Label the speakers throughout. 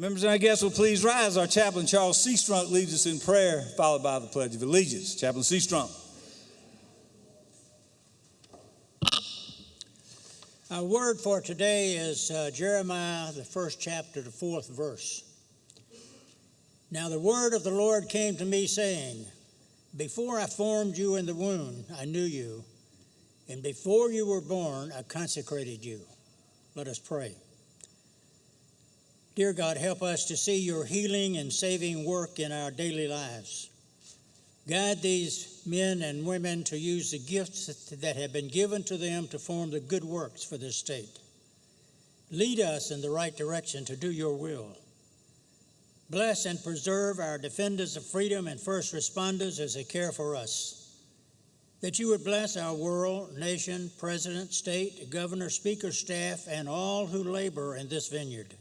Speaker 1: Members and our guests will please rise. Our chaplain, Charles Seastrunk, leads us in prayer, followed by the Pledge of Allegiance. Chaplain Seastrunk.
Speaker 2: Our word for today is uh, Jeremiah, the first chapter, the fourth verse. Now the word of the Lord came to me, saying, Before I formed you in the womb, I knew you, and before you were born, I consecrated you. Let us pray. Dear God, help us to see your healing and saving work in our daily lives. Guide these men and women to use the gifts that have been given to them to form the good works for this state. Lead us in the right direction to do your will. Bless and preserve our defenders of freedom and first responders as they care for us. That you would bless our world, nation, president, state, governor, speaker, staff, and all who labor in this vineyard.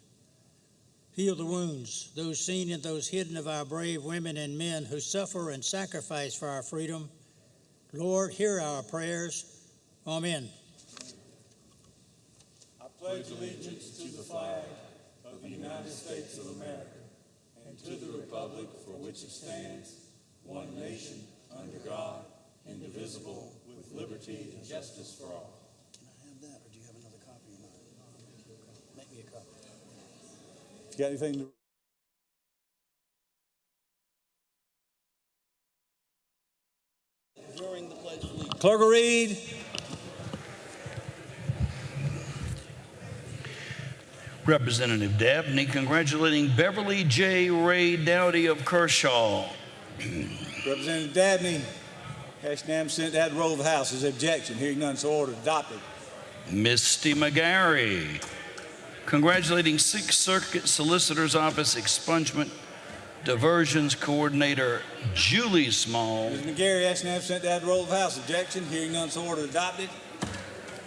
Speaker 2: Heal the wounds, those seen and those hidden of our brave women and men who suffer and sacrifice for our freedom. Lord, hear our prayers. Amen.
Speaker 1: I pledge allegiance to the flag of the United States of America and to the republic for which it stands, one nation, under God, indivisible, with liberty and justice for all.
Speaker 2: Can I have that, or do you have another copy of mine? Make me a copy.
Speaker 1: Got anything to?
Speaker 3: during the Pledge of Allegiance.
Speaker 1: Clerk will read.
Speaker 3: Representative Dabney congratulating Beverly J. Ray Dowdy of Kershaw.
Speaker 1: Representative Dabney, Ashland sent that roll of the House. Is objection. Hearing none, so ordered. Adopted.
Speaker 3: Misty McGarry congratulating Sixth Circuit Solicitor's Office Expungement Diversions Coordinator Julie Small.
Speaker 1: Ms. McGarry, Ashland sent that roll of House. Objection. Hearing none, so ordered. Adopted.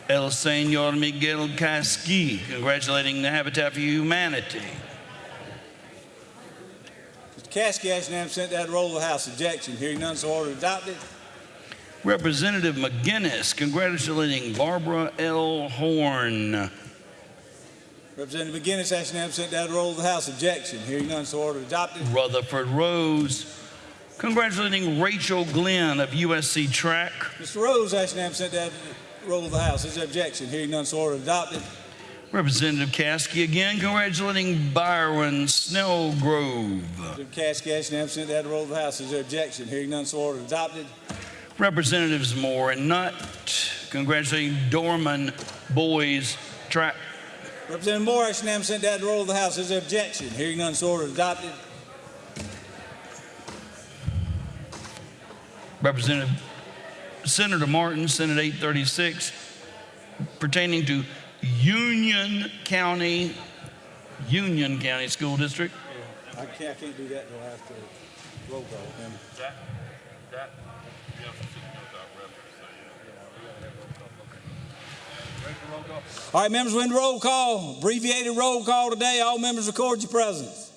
Speaker 3: El Senor Miguel Caskey congratulating the Habitat for Humanity.
Speaker 1: Mr. Caskey, Ashland sent that roll of House. Objection. Hearing none, so ordered. Adopted.
Speaker 3: Representative McGinnis congratulating Barbara L. Horn.
Speaker 1: Representative McGinnis, Ashland sent that roll of the House. Objection. Hearing none, so ordered. Adopted.
Speaker 3: Rutherford Rose congratulating Rachel Glenn of USC Track.
Speaker 1: Mr. Rose, Ashland sent that roll of the House. His objection. Hearing none, so ordered. Adopted.
Speaker 3: Representative Caskey again congratulating Byron Snellgrove.
Speaker 1: Representative Caskey, Ashland sent that roll of the House. His objection. Hearing none, so ordered. Adopted.
Speaker 3: Representatives Moore and Nutt congratulating Dorman Boys Track.
Speaker 1: Representative Moore, Ashland sent that roll of the House. His objection. Hearing none, so ordered. Adopted.
Speaker 3: Representative Senator Martin, Senate 836, pertaining to Union County, Union County School District.
Speaker 1: I can't, I can't do that until after roll call. Then.
Speaker 4: That, that, you have to sit down with our reference, so, yeah. Ready for roll call?
Speaker 1: All right, members, we're in roll call. Abbreviated roll call today. All members record your presence.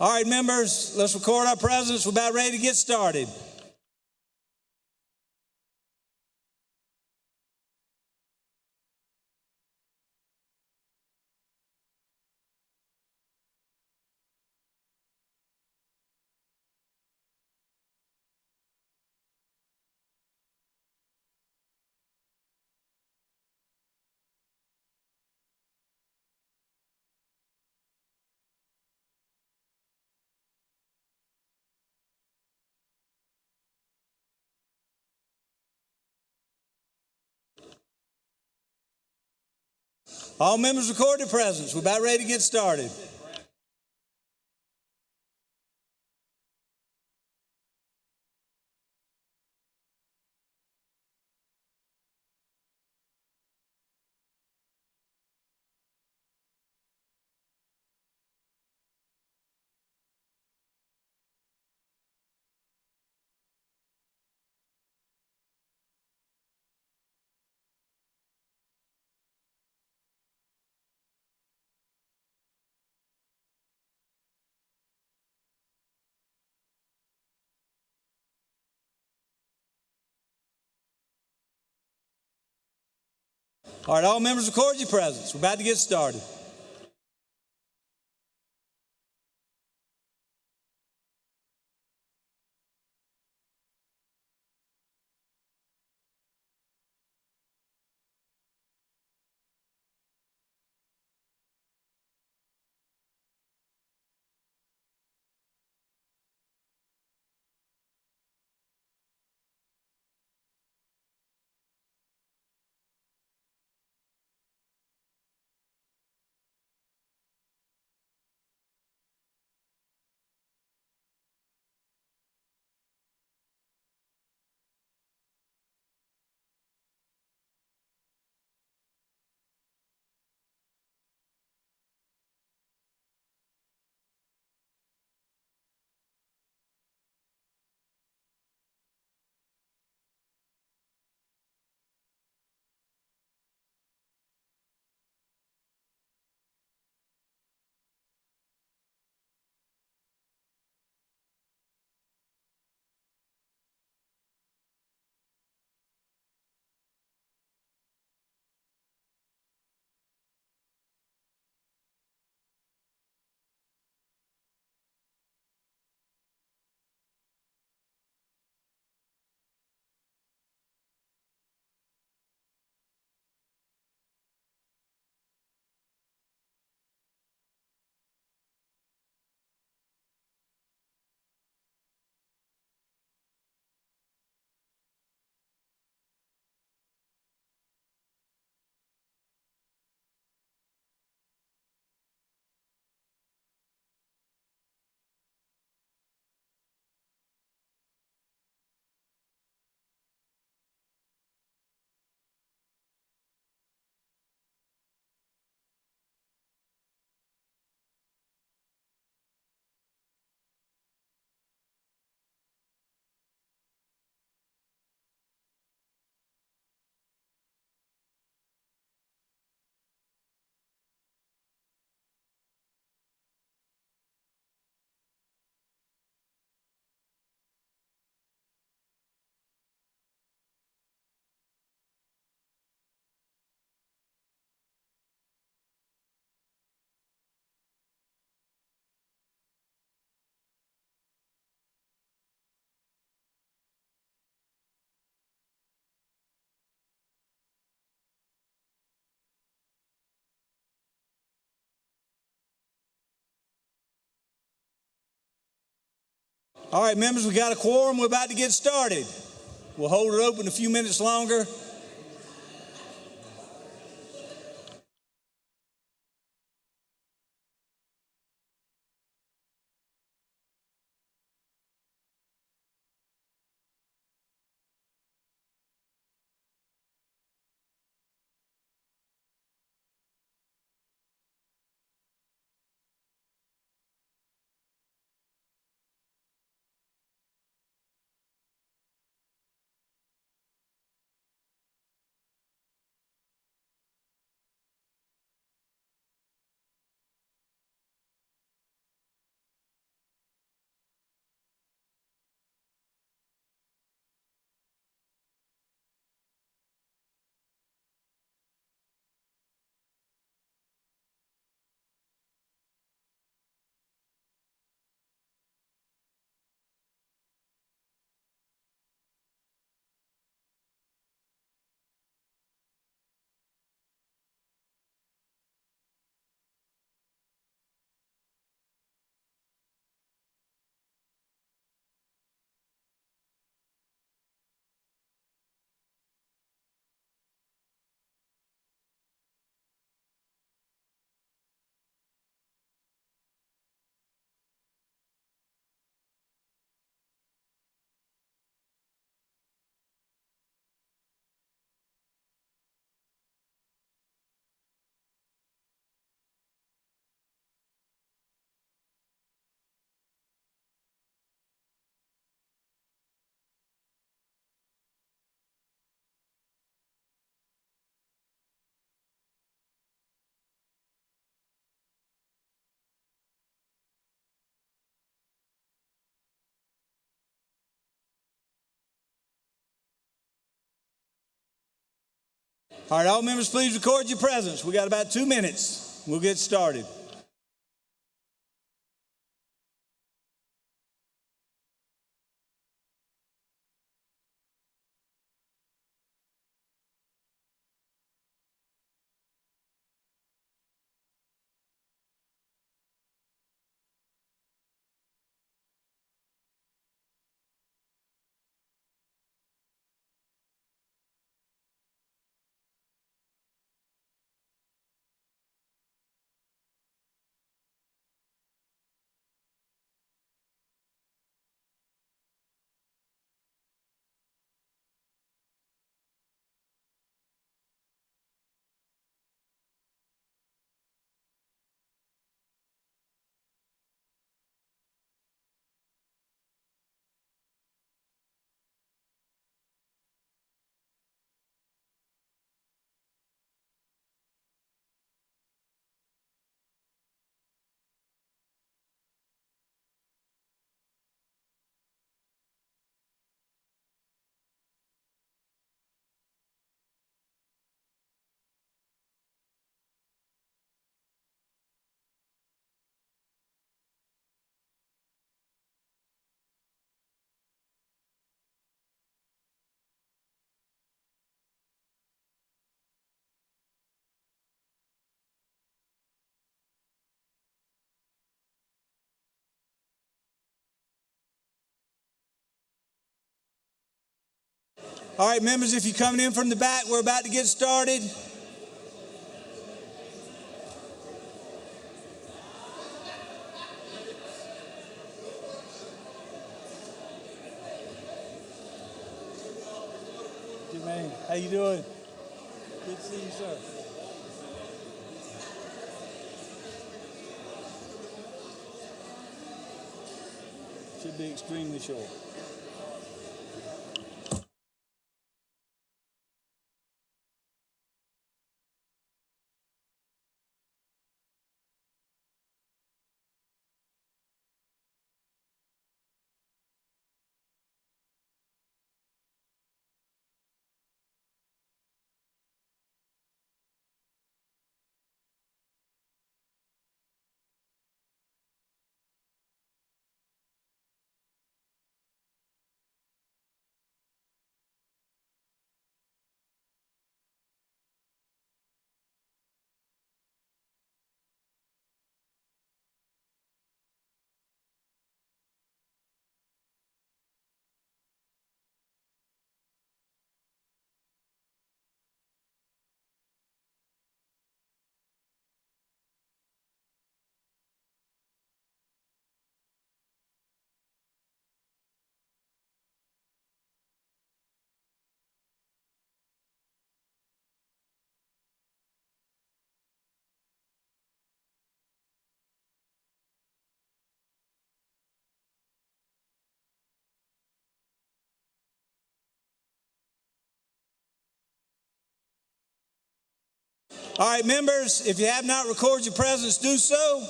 Speaker 1: All right, members, let's record our presence. We're about ready to get started. All members record their presence. We're about ready to get started. All right, all members record your presence. We're about to get started. All right, members, we got a quorum. We're about to get started. We'll hold it open a few minutes longer. All right, all members, please record your presence. We got about two minutes. We'll get started. All right, members, if you're coming in from the back, we're about to get started. Jermaine, how you doing? Good to see you, sir. Should be extremely short. All right, members, if you have not recorded your presence, do so.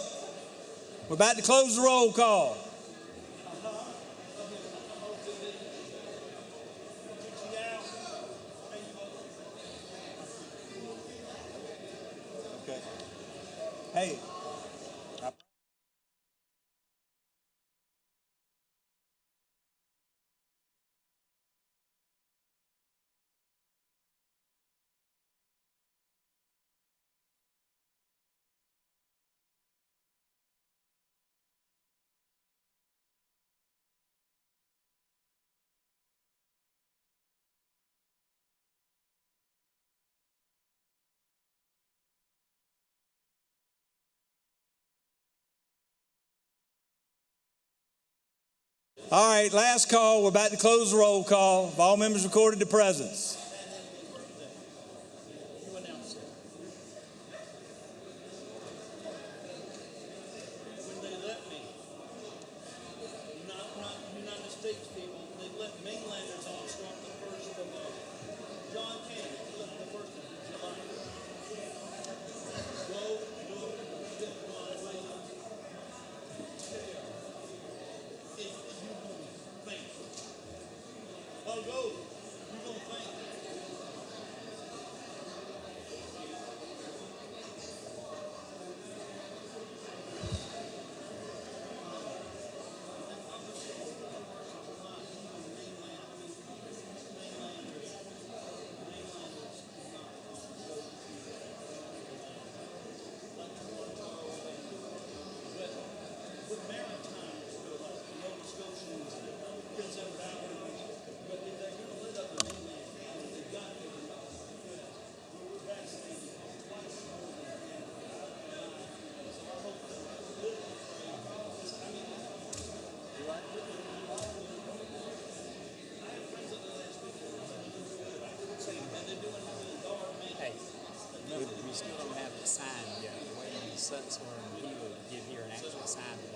Speaker 1: We're about to close the roll call. Okay. Hey. All right, last call. We're about to close the roll call. All members recorded their presence?
Speaker 5: when they let me, not, not United States people, they let mainlanders on start the first of uh, John Kennedy, he let the first of July. Go, look, get one way. If you gonna think. Oh, go, you gonna think.
Speaker 6: Sutton's where he would give here an actual sign to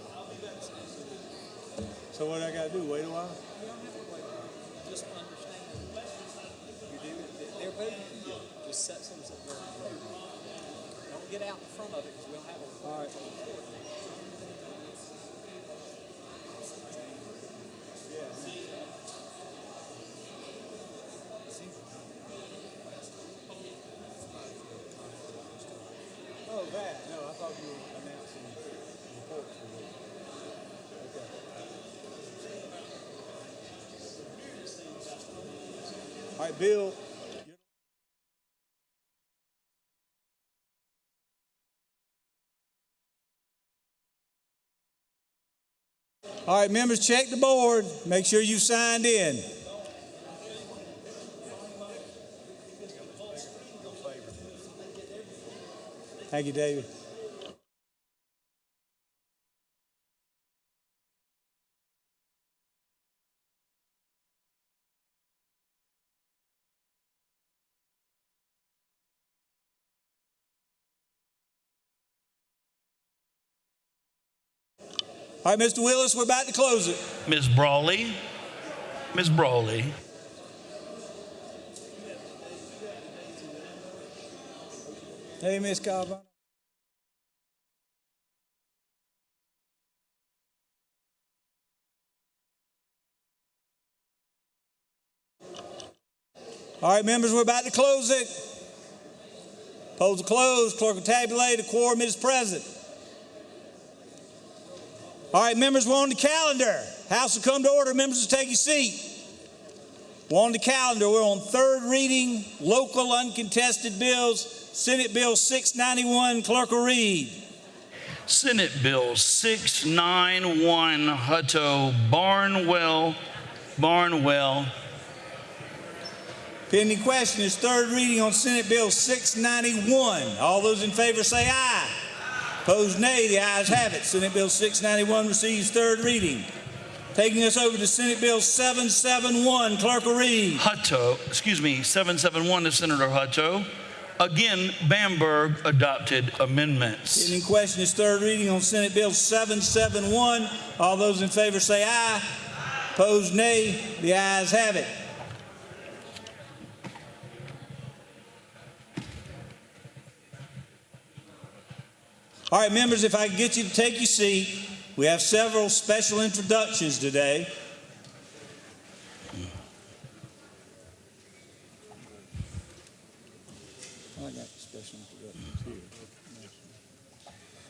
Speaker 1: So what I gotta do, wait a while?
Speaker 6: Just understand. You do it. They're both here. Just set some up there. Don't get out in front of it because we'll have a.
Speaker 1: All right. Oh, that, no, I thought you were announcing reports for this. Okay. All right, Bill. All right, members, check the board. Make sure you signed in. Thank you, David. All right, Mr. Willis, we're about to close it.
Speaker 3: Ms. Brawley. Ms. Brawley.
Speaker 1: Hey, Miss Calvin. All right, members, we're about to close it. Polls are closed. Clerk will tabulate. A quorum is present. All right, members, we're on the calendar. House will come to order. Members will take your seat. We're on the calendar. We're on third reading, local uncontested bills. Senate Bill 691. Clerk will read.
Speaker 3: Senate Bill 691 Hutto Barnwell. Barnwell.
Speaker 1: Pending question is third reading on Senate Bill 691. All those in favor say aye. Opposed, nay. The ayes have it. Senate Bill 691 receives third reading. Taking us over to Senate Bill 771. Clerk will read.
Speaker 3: Hutto, excuse me, 771 to Senator Hutto. Again, Bamberg adopted amendments.
Speaker 1: In question is third reading on Senate Bill 771. All those in favor say aye. Opposed, nay. The ayes have it. All right, members, if I can get you to take your seat, we have several special introductions today. I got special introductions here.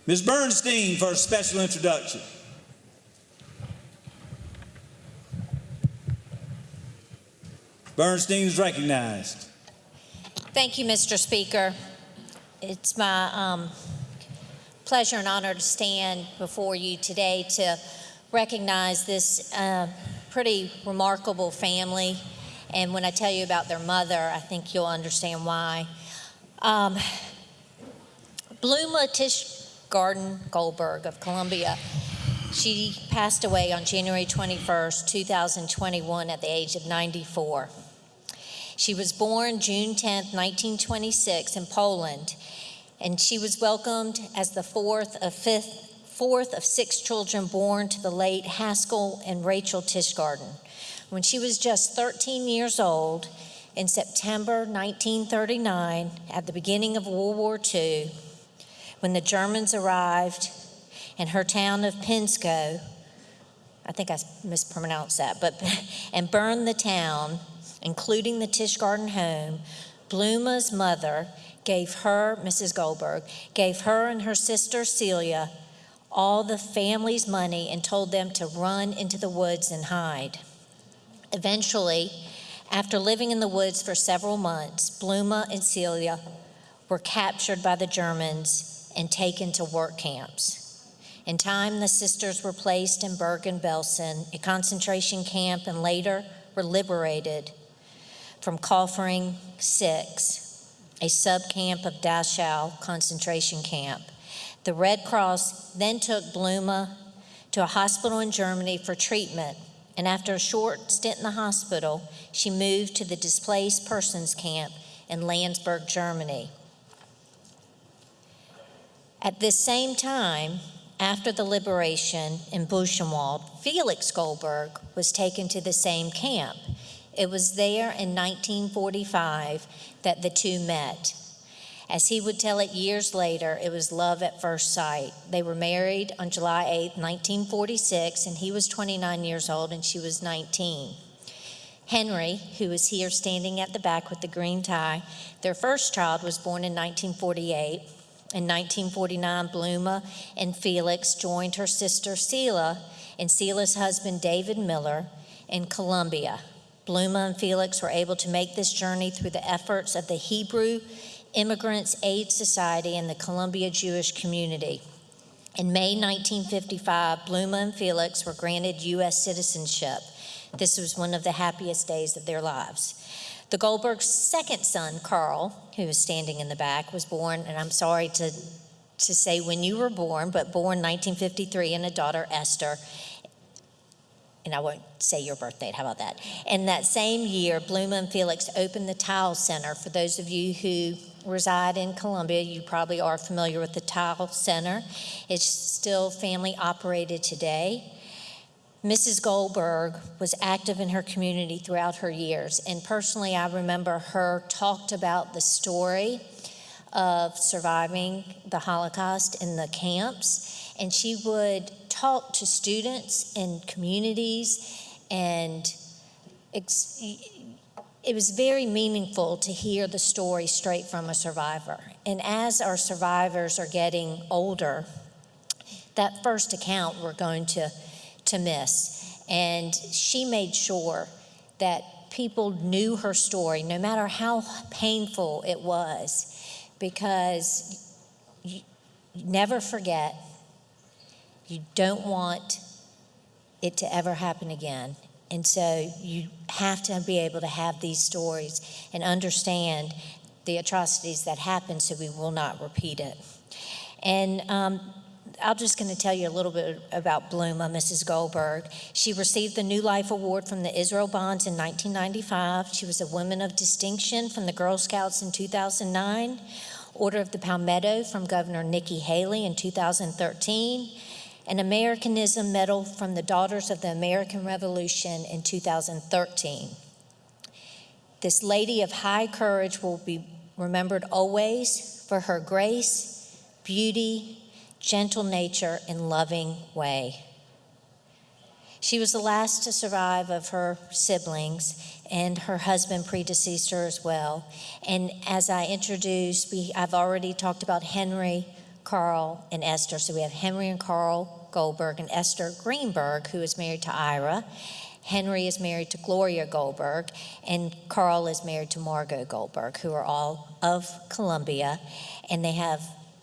Speaker 1: Ms. Bernstein for a special introduction. Bernstein is recognized.
Speaker 7: Thank you, Mr. Speaker. It's my um, pleasure and honor to stand before you today to recognize this uh, pretty remarkable family. And when I tell you about their mother, I think you'll understand why. Um, Tish Garden Goldberg of Columbia. She passed away on January 21st, 2021, at the age of 94. She was born June 10, 1926, in Poland, and she was welcomed as the fourth of fifth, fourth of six children born to the late Haskell and Rachel Tishgarden. When she was just 13 years old, in September 1939, at the beginning of World War II, when the Germans arrived in her town of Pinsko, I think I mispronounced that, but and burned the town, including the Tishgarden home, Bluma's mother gave her, Mrs. Goldberg, gave her and her sister Celia all the family's money and told them to run into the woods and hide. Eventually, after living in the woods for several months, Bluma and Celia were captured by the Germans and taken to work camps. In time, the sisters were placed in Bergen-Belsen, a concentration camp, and later were liberated from Kaufering 6, a subcamp of Dachau concentration camp. The Red Cross then took Bluma to a hospital in Germany for treatment, and after a short stint in the hospital, she moved to the displaced persons camp in Landsberg, Germany. At this same time, after the liberation in Buchenwald, Felix Goldberg was taken to the same camp. It was there in 1945 that the two met. As he would tell it years later, it was love at first sight. They were married on July 8, 1946, and he was 29 years old and she was 19. Henry, who is here standing at the back with the green tie, their first child was born in 1948. In 1949, Bluma and Felix joined her sister Celia and Celia's husband David Miller in Columbia. Bluma and Felix were able to make this journey through the efforts of the Hebrew Immigrants Aid Society and the Columbia Jewish community. In May 1955, Bluma and Felix were granted U.S. citizenship. This was one of the happiest days of their lives. The Goldberg's second son, Carl, who is standing in the back, was born, and I'm sorry to, to say when you were born, but born 1953, and a daughter, Esther. And I won't say your birth date, how about that? And that same year, Bluma and Felix opened the Tile Center. For those of you who reside in Columbia, you probably are familiar with the Tile Center. It's still family operated today. Mrs. Goldberg was active in her community throughout her years, and personally, I remember her talked about the story of surviving the Holocaust in the camps, and she would talk to students and communities, and it was very meaningful to hear the story straight from a survivor. And as our survivors are getting older, that first account we're going to to miss. And she made sure that people knew her story, no matter how painful it was, because you never forget. You don't want it to ever happen again. And so you have to be able to have these stories and understand the atrocities that happen so we will not repeat it. And um, I'm just going to tell you a little bit about Bluma, Mrs. Goldberg. She received the New Life Award from the Israel Bonds in 1995. She was a Woman of Distinction from the Girl Scouts in 2009, Order of the Palmetto from Governor Nikki Haley in 2013, an Americanism Medal from the Daughters of the American Revolution in 2013. This lady of high courage will be remembered always for her grace, beauty, gentle nature, and loving way. She was the last to survive of her siblings, and her husband predeceased her as well. And as I introduced, we, I've already talked about Henry, Carl, and Esther. So we have Henry and Carl Goldberg and Esther Greenberg, who is married to Ira. Henry is married to Gloria Goldberg, and Carl is married to Margot Goldberg, who are all of Columbia. And they have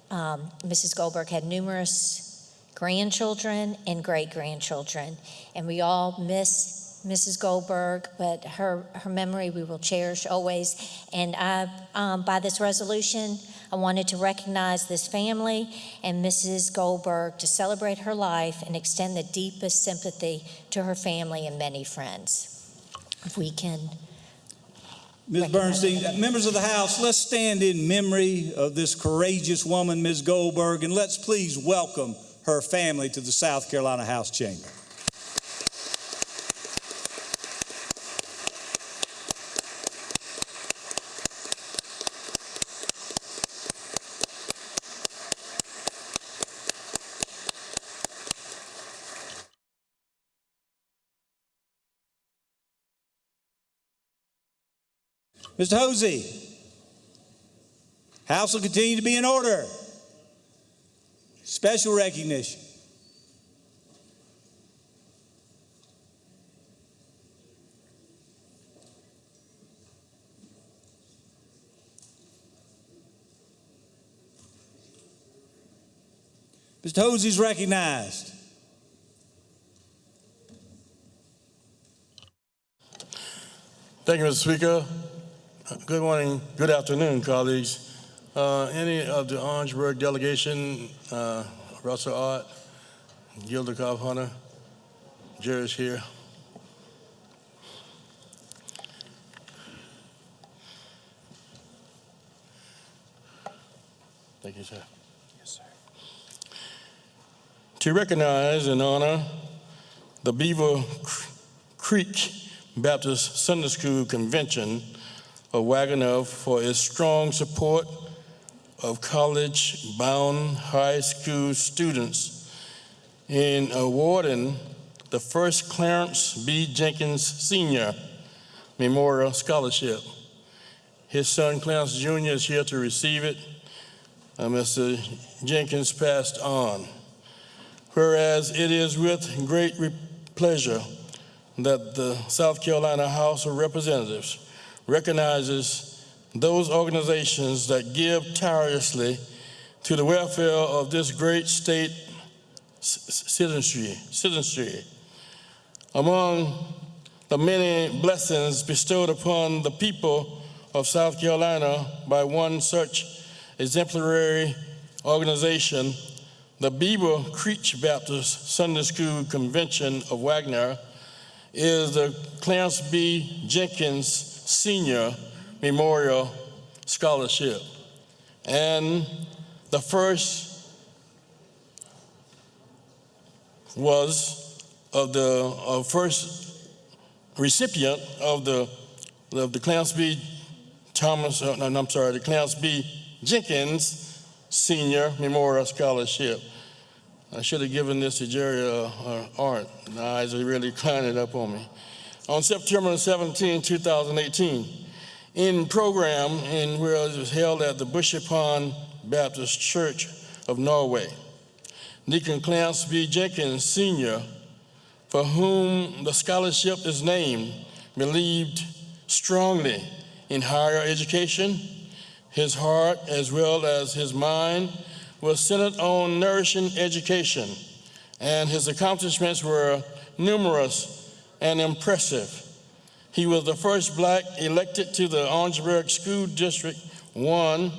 Speaker 7: um, Mrs. Goldberg had numerous grandchildren and great grandchildren, and we all miss Mrs. Goldberg, but her, her memory we will cherish always. And I, um, by this resolution, I wanted to recognize this family and Mrs. Goldberg to celebrate her life and extend the deepest sympathy to her family and many friends. If we can.
Speaker 1: Ms. Bernstein, members of the House, let's stand in memory of this courageous woman, Ms. Goldberg, and let's please welcome her family to the South Carolina House Chamber. Mr. Hosey, House will continue to be in order. Special recognition. Mr. Hosey is recognized.
Speaker 8: Thank you, Mr. Speaker. Good morning, good afternoon, colleagues. Uh, any of the Orangeburg delegation, uh, Russell Ott, Gilda Cobb Hunter, Jerry's here. Thank you, sir. Yes, sir. to recognize and honor the Beaver Creek Baptist Sunday School Convention of Wagener for its strong support of college-bound high school students in awarding the first Clarence B. Jenkins Senior Memorial Scholarship. His son Clarence Jr. is here to receive it. Uh, Mr. Jenkins passed on. Whereas it is with great pleasure that the South Carolina House of Representatives recognizes those organizations that give tirelessly to the welfare of this great state citizenry. citizenry. Among the many blessings bestowed upon the people of South Carolina by one such exemplary organization, the Beaver Creek Baptist Sunday School Convention of Wagener, is the Clarence B. Jenkins Senior Memorial Scholarship. And the first was of the uh, first recipient of the of the Clarence B. Thomas, uh, no, I'm sorry, the Clarence B. Jenkins Senior Memorial Scholarship. I should have given this to Jerry uh, uh, Arndt. The eyes are really climbing up on me. On September 17, 2018, in program in where it was held at the Bushy Pond Baptist Church of Norway, Deacon Clarence B. Jenkins Sr., for whom the scholarship is named, believed strongly in higher education. His heart, as well as his mind, was centered on nourishing education, and his accomplishments were numerous and impressive. He was the first black elected to the Orangeburg School District 1,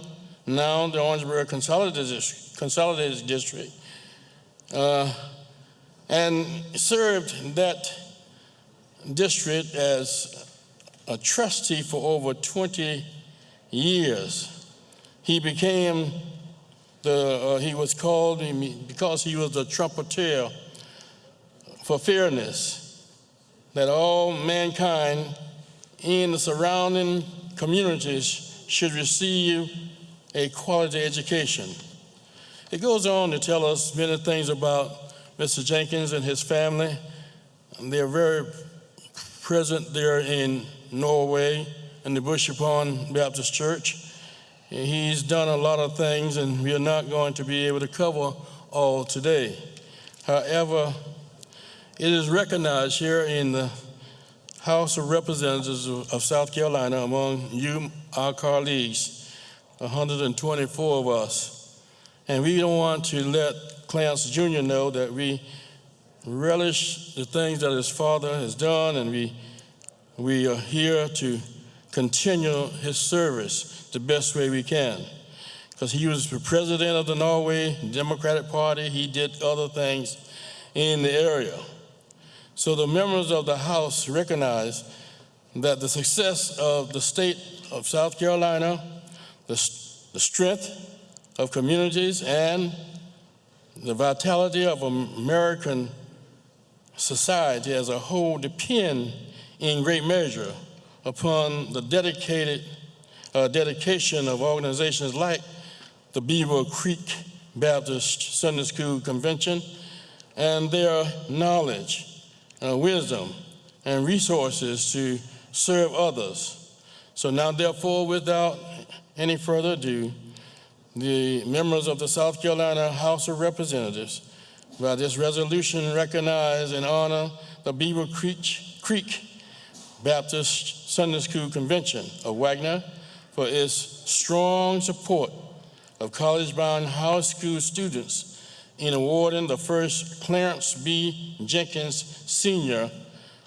Speaker 8: now the Orangeburg Consolidated, District, uh, and served that district as a trustee for over 20 years. He became the, uh, he was called because he was a trumpeter for fairness, that all mankind in the surrounding communities should receive a quality education. It goes on to tell us many things about Mr. Jenkins and his family. They're very present there in Norway in the Bushy Pond Baptist Church. He's done a lot of things, and we're not going to be able to cover all today. However, it is recognized here in the House of Representatives of South Carolina among you, our colleagues, 124 of us. And we don't want to let Clarence Jr. know that we relish the things that his father has done, and we, we are here to continue his service the best way we can. Because he was the president of the Norway Democratic Party, he did other things in the area. So the members of the House recognize that the success of the state of South Carolina, the, the strength of communities, and the vitality of American society as a whole depend in great measure upon the dedicated uh, dedication of organizations like the Beaver Creek Baptist Sunday School Convention and their knowledge, uh, wisdom, and resources to serve others. So now, therefore, without any further ado, the members of the South Carolina House of Representatives, by this resolution, recognize and honor the Beaver Creek, Creek Baptist Sunday School Convention of Wagener for its strong support of college-bound high school students in awarding the first Clarence B. Jenkins Senior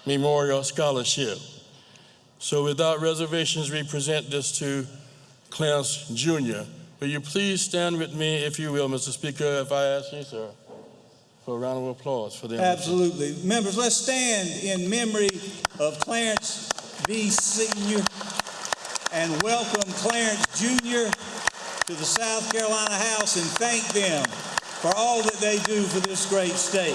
Speaker 8: Memorial Scholarship. So without reservations, we present this to Clarence Jr. Will you please stand with me, if you will, Mr. Speaker, if I ask you, sir, for a round of applause for them.
Speaker 1: Absolutely. Members, let's stand in memory of Clarence B. Senior and welcome Clarence Jr. to the South Carolina House and thank them for all that they do for this great state.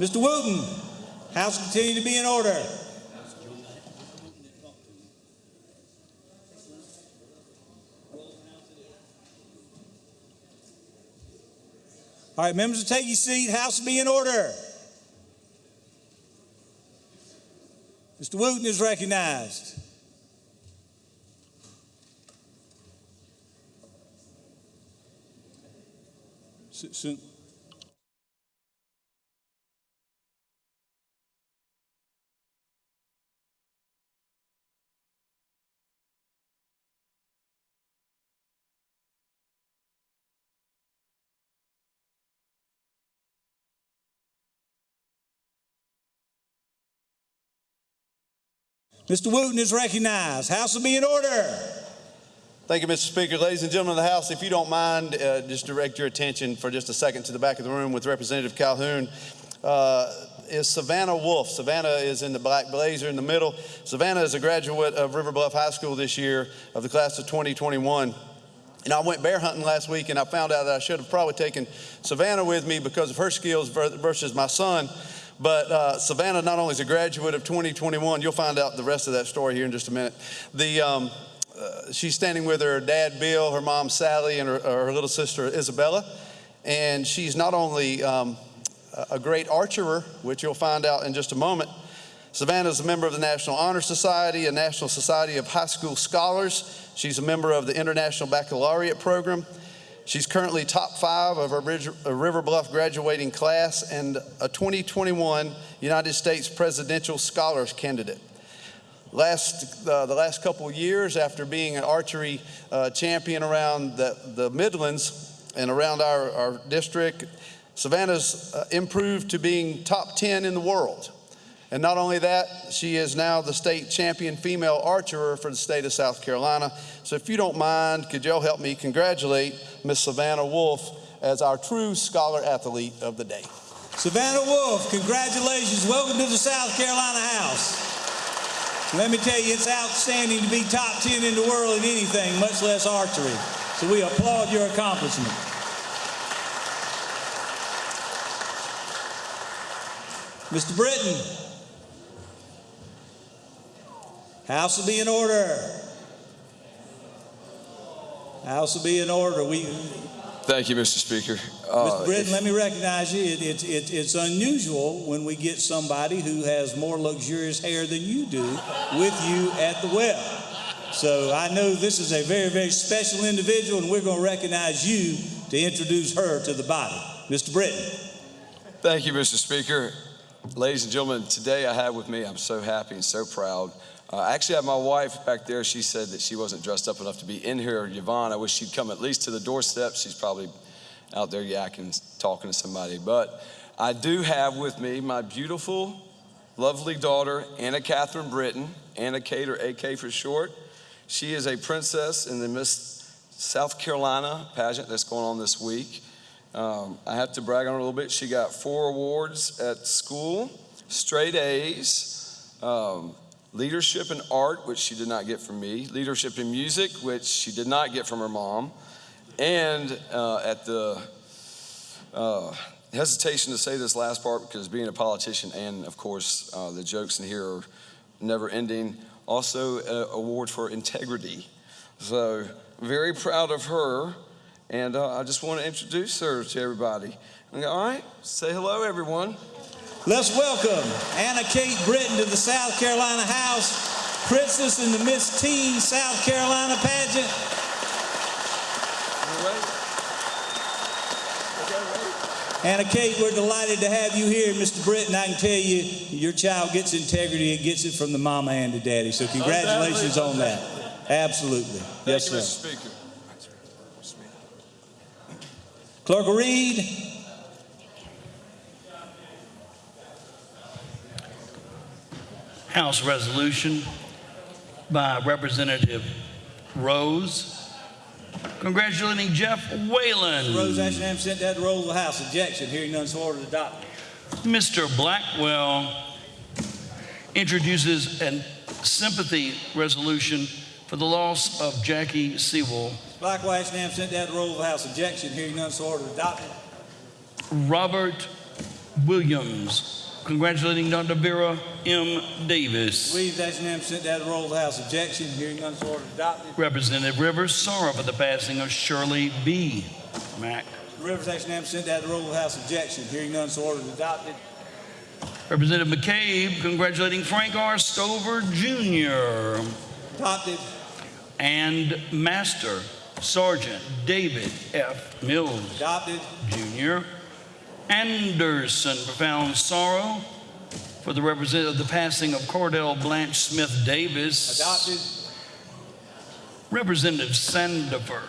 Speaker 1: Mr. Wooten, House continue to be in order. All right, members, will take your seat. House be in order. Mr. Wooten is recognized. Su- Mr. Wooten is recognized. House will be in order.
Speaker 9: Thank you, Mr. Speaker. Ladies and gentlemen of the House, if you don't mind, uh, just direct your attention for just a second to the back of the room with Representative Calhoun. Uh, is Savannah Wolf. Savannah is in the black blazer in the middle. Savannah is a graduate of River Bluff High School this year of the class of 2021. And I went bear hunting last week and I found out that I should have probably taken Savannah with me because of her skills versus my son. But uh, Savannah not only is a graduate of 2021, you'll find out the rest of that story here in just a minute. The, um, uh, she's standing with her dad, Bill, her mom, Sally, and her, her little sister, Isabella. And she's not only um, a great archer, which you'll find out in just a moment. Savannah is a member of the National Honor Society, a National Society of High School Scholars. She's a member of the International Baccalaureate Program. She's currently top five of Ridge- uh, River Bluff graduating class and a 2021 United States Presidential Scholars candidate. Last, uh, the last couple of years, after being an archery uh, champion around the, the Midlands and around our, our district, Savannah's uh, improved to being top 10 in the world. And not only that, she is now the state champion female archer for the state of South Carolina. So if you don't mind, could y'all help me congratulate Miss Savannah Wolf as our true scholar athlete of the day.
Speaker 1: Savannah Wolf, congratulations. Welcome to the South Carolina House. Let me tell you, it's outstanding to be top 10 in the world in anything, much less archery. So we applaud your accomplishment. Mr. Brittain, House will be in order. House will be in order. We,
Speaker 10: Thank you, Mr. Speaker.
Speaker 1: Mr.
Speaker 10: Uh,
Speaker 1: Brittain, let me recognize you. It, it, it, it's unusual when we get somebody who has more luxurious hair than you do with you at the well. So I know this is a very, very special individual, and we're going to recognize you to introduce her to the body. Mr. Brittain.
Speaker 10: Thank you, Mr. Speaker. Ladies and gentlemen, today I have with me, I'm so happy and so proud. Uh, I actually have my wife back there. She said that she wasn't dressed up enough to be in here. Yvonne, I wish she'd come at least to the doorstep. She's probably out there yakking, talking to somebody. But I do have with me my beautiful, lovely daughter, Anna Catherine Brittain, Anna Kate or AK for short. She is a princess in the Miss South Carolina pageant that's going on this week. Um, I have to brag on her a little bit. She got four awards at school, straight A's, um, leadership in art, which she did not get from me, leadership in music, which she did not get from her mom, and uh, at the uh, hesitation to say this last part because being a politician and, of course, uh, the jokes in here are never ending. Also, an award for integrity. So, very proud of her. And uh, I just want to introduce her to everybody. All right, say hello, everyone.
Speaker 1: Let's welcome Anna Kate Brittain to the South Carolina House, Princess in the Miss Teen South Carolina pageant. Anna Kate, we're delighted to have you here. Mr. Brittain, I can tell you, your child gets integrity. It gets it from the mama and the daddy. So congratulations on that. Absolutely. Yes,
Speaker 10: you,
Speaker 1: sir.
Speaker 10: Mr. Speaker.
Speaker 1: Clerk will
Speaker 3: House resolution by Representative Rose congratulating Jeff Whalen.
Speaker 1: Rose Ashram sent that to roll of the House. Objection. Hearing none, so ordered. Adopted.
Speaker 3: Mr. Blackwell introduces a sympathy resolution for the loss of Jackie Sewell.
Speaker 1: Blackwell Ashram sent that to roll of the House. Objection. Hearing none, so ordered. Adopted.
Speaker 3: Robert Williams, congratulating Dr. Vera M. Davis.
Speaker 1: Louise Ashram sent that roll of the House. Objection. Hearing none, so ordered. Adopted.
Speaker 3: Representative Rivers, sorrow for the passing of Shirley B. Mack.
Speaker 1: Rivers Ashram sent that roll of the House. Objection. Hearing none, so ordered. Adopted.
Speaker 3: Representative McCabe, congratulating Frank R. Stover Jr.
Speaker 1: Adopted.
Speaker 3: and Master Sergeant David F. Mills
Speaker 1: Adopted.
Speaker 3: Jr. Anderson, profound sorrow for the representative of the passing of Cordell Blanche Smith Davis.
Speaker 1: Adopted.
Speaker 3: Representative Sandifer,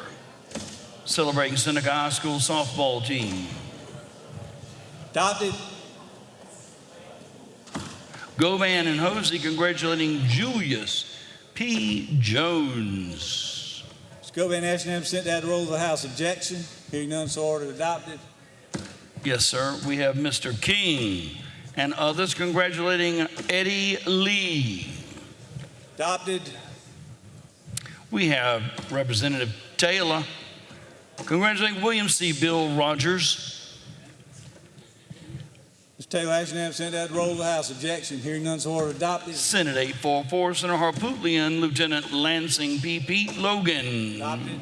Speaker 3: celebrating Seneca High School softball team.
Speaker 1: Adopted.
Speaker 3: Govan and Hosey congratulating Julius P. Jones.
Speaker 1: Scobie Ashram sent that to roll of the House. Objection. Hearing none, so ordered. Adopted.
Speaker 3: Yes, sir. We have Mr. King and others congratulating Eddie Lee.
Speaker 1: Adopted.
Speaker 3: We have Representative Taylor congratulating William C. Bill Rogers.
Speaker 1: Mr. Taylor Ashram sent that to roll of the House. Objection. Hearing none, so ordered. Adopted.
Speaker 3: Senate 844, Senator Harpootlian, Lieutenant Lansing P. Pete Logan.
Speaker 1: Adopted.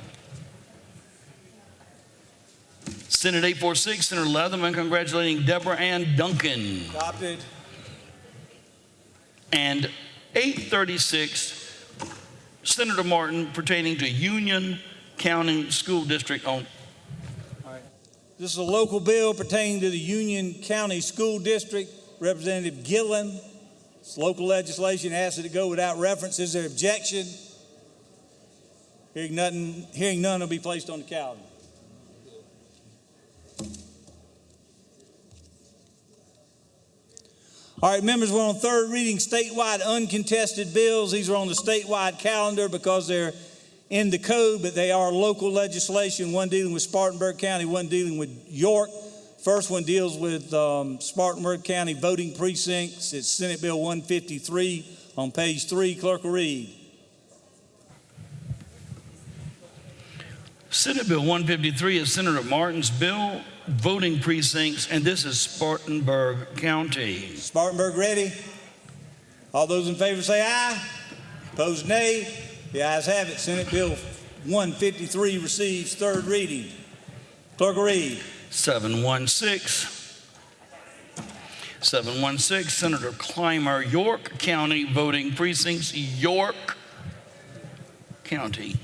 Speaker 3: Senate 846, Senator Leatherman congratulating Deborah Ann Duncan.
Speaker 1: Adopted.
Speaker 3: And 836, Senator Martin pertaining to Union County School District on
Speaker 1: This is a local bill pertaining to the Union County School District. Representative Gilliam. It's local legislation. Asked it to go without reference. Is there objection? Hearing nothing, hearing none will be placed on the calendar. All right, members, we're on third reading statewide uncontested bills. These are on the statewide calendar because they're in the code, but they are local legislation, one dealing with Spartanburg County, one dealing with York. First one deals with um, Spartanburg County voting precincts. It's Senate Bill 153 on page three. Clerk will read.
Speaker 3: Senate Bill 153 is Senator Martin's bill, voting precincts, and this is Spartanburg County.
Speaker 1: Spartanburg ready? All those in favor say aye. Opposed nay. The ayes have it. Senate Bill 153 receives third reading. Clerk read.
Speaker 3: 716. 716, Senator Climer, York County voting precincts, York County.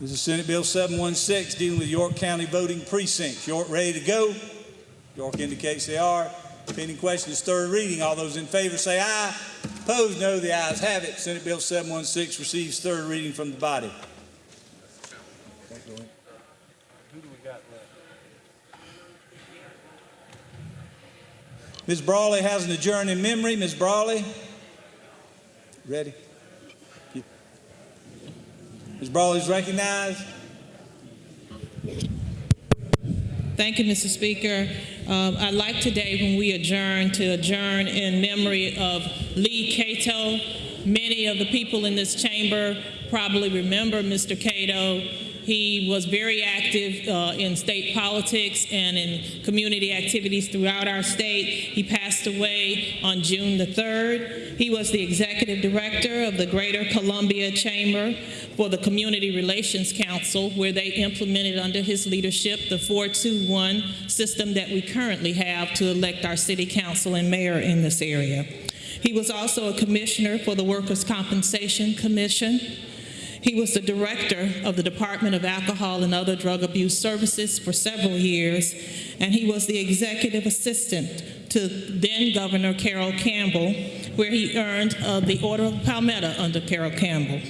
Speaker 1: This is Senate Bill 716 dealing with York County voting precincts. York ready to go? York indicates they are. Pending question is third reading. All those in favor say aye. Opposed, no. The ayes have it. Senate Bill 716 receives third reading from the body. Who do we got left? Ms. Brawley has an adjourn in memory. Ms. Brawley? Ready? Ms. Brawley is recognized.
Speaker 11: Thank you, Mr. Speaker. Um, I'd like today, when we adjourn, to adjourn in memory of Lee Cato. Many of the people in this chamber probably remember Mr. Cato. He was very active uh, in state politics and in community activities throughout our state. He passed away on June the 3rd. He was the executive director of the Greater Columbia Chamber for the Community Relations Council, where they implemented under his leadership the 421 system that we currently have to elect our city council and mayor in this area. He was also a commissioner for the Workers' Compensation Commission. He was the director of the Department of Alcohol and Other Drug Abuse Services for several years, and he was the executive assistant to then Governor Carroll Campbell, where he earned uh, the Order of Palmetto under Carroll Campbell.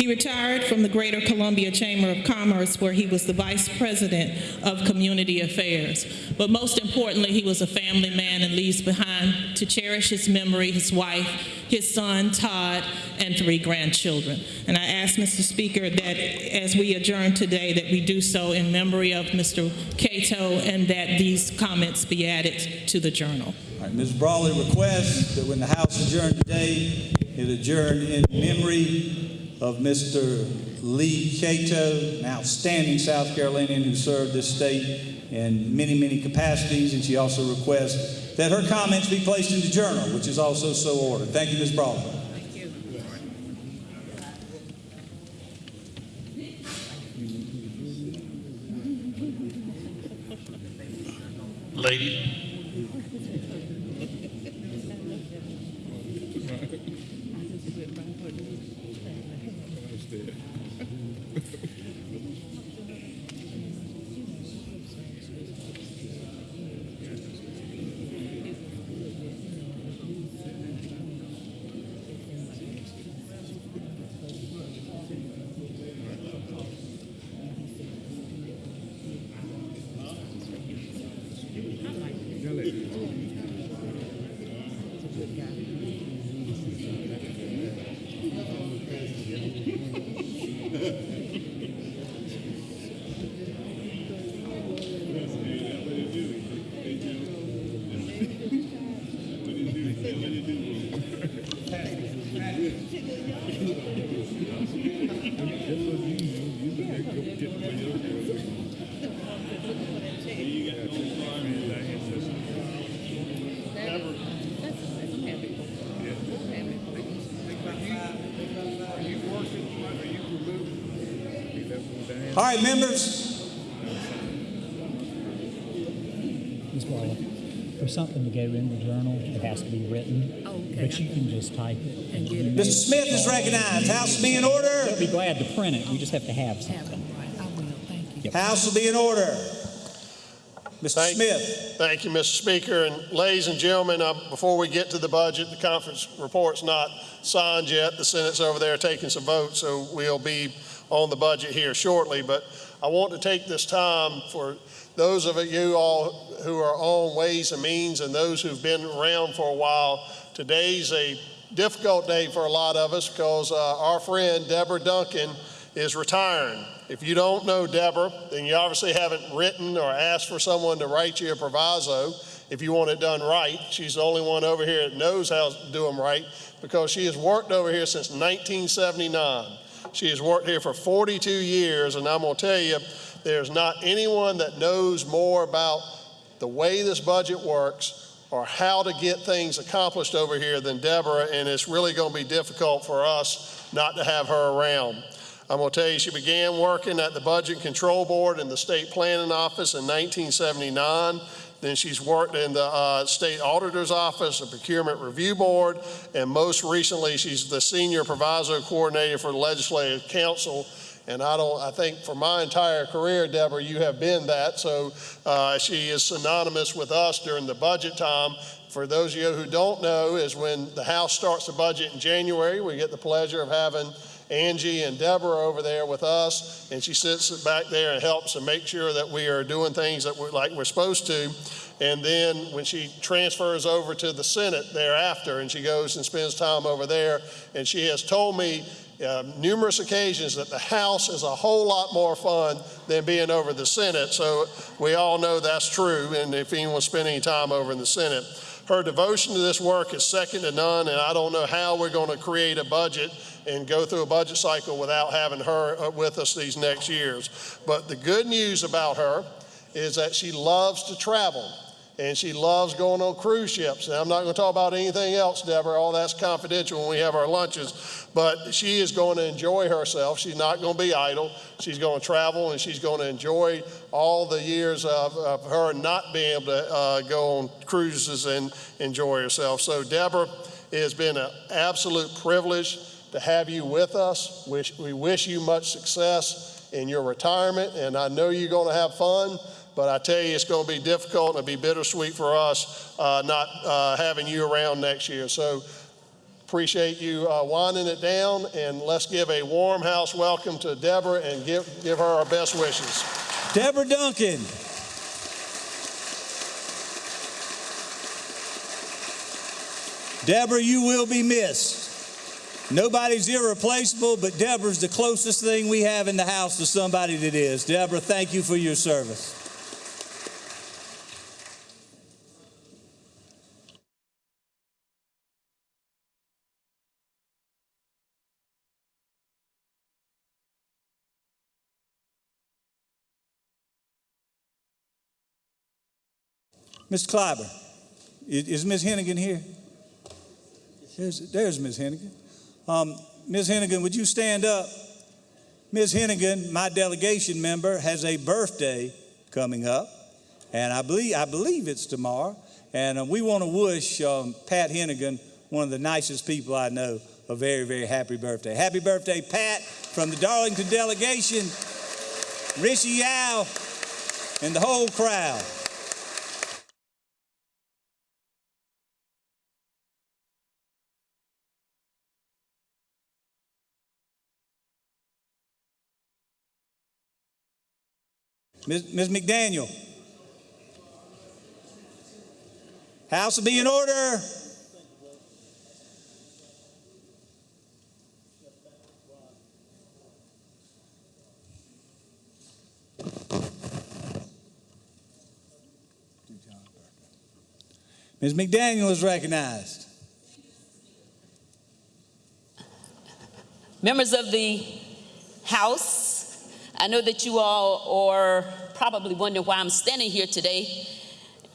Speaker 11: He retired from the Greater Columbia Chamber of Commerce, where he was the vice president of community affairs. But most importantly, he was a family man and leaves behind to cherish his memory, his wife, his son, Todd, and three grandchildren. And I ask, Mr. Speaker, that as we adjourn today, that we do so in memory of Mr. Cato and that these comments be added to the journal.
Speaker 1: All right, Ms. Brawley requests that when the House adjourn today, it adjourn in memory of Mr. Lee Cato, an outstanding South Carolinian who served this state in many, many capacities, and she also requests that her comments be placed in the journal, which is also so ordered. Thank you, Ms. Brawley. Thank you.
Speaker 3: Lady.
Speaker 1: All right, members,
Speaker 12: Ms. Waller, for something to go in the journal, it has to be written, but you can just type it. And get
Speaker 1: Mr. Smith is recognized. House will be in order.
Speaker 12: They'll be glad to print it, we just have to have something.
Speaker 1: House will be in order. Mr.
Speaker 13: Thank-
Speaker 1: Smith.
Speaker 13: Thank you, Mr. Speaker. And ladies and gentlemen, uh, before we get to the budget, the conference report's not signed yet. The Senate's over there taking some votes, so we'll be on the budget here shortly. But I want to take this time for those of you all who are on Ways and Means and those who've been around for a while. Today's a difficult day for a lot of us because uh, our friend Deborah Duncan is retiring. If you don't know Deborah, then you obviously haven't written or asked for someone to write you a proviso if you want it done right. She's the only one over here that knows how to do them right because she has worked over here since 1979. She has worked here for 42 years, and I'm going to tell you, there's not anyone that knows more about the way this budget works or how to get things accomplished over here than Deborah, and it's really going to be difficult for us not to have her around. I'm going to tell you, she began working at the Budget Control Board in the State Planning Office in 1979. Then she's worked in the uh, State Auditor's Office, the Procurement Review Board, and most recently, she's the Senior Proviso Coordinator for the Legislative Council. And I don't, I think for my entire career, Deborah, you have been that. So uh, she is synonymous with us during the budget time. For those of you who don't know, is when the House starts the budget in January, we get the pleasure of having Angie and Deborah over there with us, and she sits back there and helps and makes sure that we are doing things that we're like we're supposed to. And then when she transfers over to the Senate thereafter, and she goes and spends time over there, and she has told me uh, numerous occasions that the House is a whole lot more fun than being over the Senate. So we all know that's true, and if anyone's spending any time over in the Senate. Her devotion to this work is second to none, and I don't know how we're going to create a budget and go through a budget cycle without having her uh, with us these next years. But the good news about her is that she loves to travel and she loves going on cruise ships. And I'm not going to talk about anything else, Deborah. All that's confidential when we have our lunches. But she is going to enjoy herself. She's not going to be idle. She's going to travel and she's going to enjoy all the years of, of her not being able to uh, go on cruises and enjoy herself. So, Deborah, it has been an absolute privilege to have you with us. Wish, we wish you much success in your retirement, and I know you're going to have fun. But I tell you, it's going to be difficult and it'll be bittersweet for us uh, not uh, having you around next year. So appreciate you uh, winding it down, and let's give a warm house welcome to Deborah and give, give her our best wishes.
Speaker 1: Deborah Duncan. Deborah, you will be missed. Nobody's irreplaceable, but Deborah's the closest thing we have in the house to somebody that is. Deborah, thank you for your service. Kleiber, is, is Ms. Henegan here? There's, there's Ms. Henegan. Um, Ms. Henegan, would you stand up? Ms. Henegan, my delegation member, has a birthday coming up, and I believe, I believe it's tomorrow. And uh, we want to wish um, Pat Henegan, one of the nicest people I know, a very, very happy birthday. Happy birthday, Pat, from the Darlington delegation, Rishi Yao, and the whole crowd. Ms. McDaniel. House will be in order. Ms. McDaniel is recognized.
Speaker 14: Members of the House, I know that you all are probably wondering why I'm standing here today,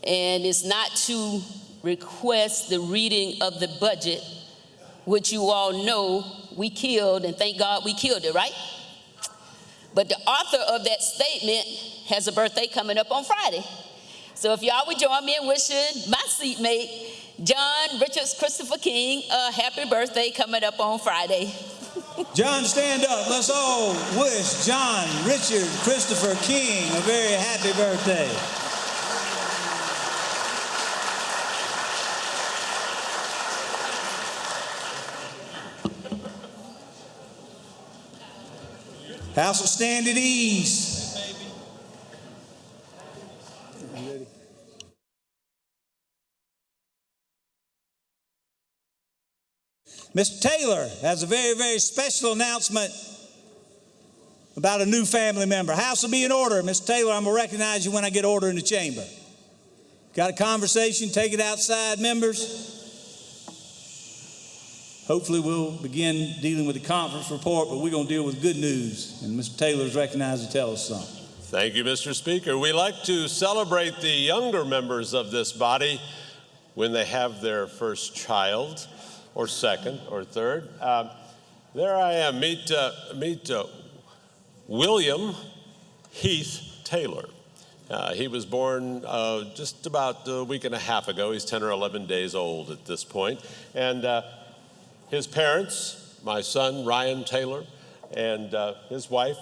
Speaker 14: and it's not to request the reading of the budget, which you all know we killed, and thank God we killed it, right? But the author of that statement has a birthday coming up on Friday. So if y'all would join me in wishing my seatmate, John Richards Christopher King, a happy birthday coming up on Friday.
Speaker 1: John, stand up. Let's all wish John Richard Christopher King a very happy birthday. House will stand at ease. Mr. Taylor has a very, very special announcement about a new family member. House will be in order. Mr. Taylor, I'm going to recognize you when I get order in the chamber. Got a conversation? Take it outside, members. Hopefully, we'll begin dealing with the conference report, but we're going to deal with good news. And Mr. Taylor is recognized to tell us something.
Speaker 15: Thank you, Mr. Speaker. We like to celebrate the younger members of this body when they have their first child or second or third. Um, there I am. Meet, uh, meet uh, William Heath Taylor. Uh, he was born uh, just about a week and a half ago. He's 10 or 11 days old at this point. And uh, his parents, my son Ryan Taylor, and his wife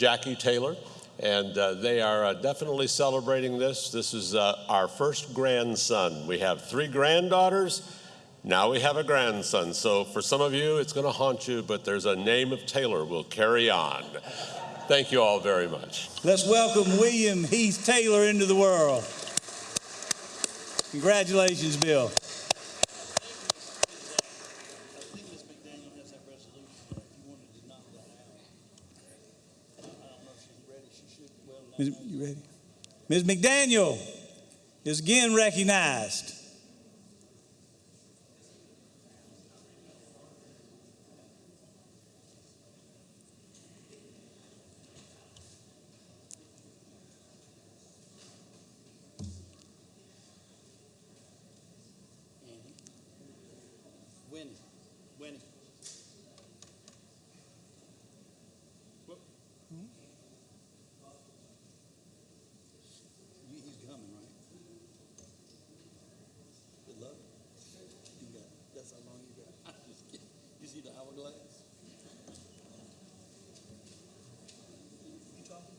Speaker 15: Jackie Taylor, and uh, they are uh, definitely celebrating this. This is uh, our first grandson. We have three granddaughters. Now we have a grandson. So for some of you, it's going to haunt you, but there's a name of Taylor. We'll carry on. Thank you all very much.
Speaker 1: Let's welcome William Heath Taylor into the world. Congratulations, Bill. Ms. You ready? Ms. McDaniel is again recognized.
Speaker 5: Winnie, Winnie. You- He's coming, right? Good luck. You got, that's how long you got. I'm just kidding. You see the hourglass? You talking?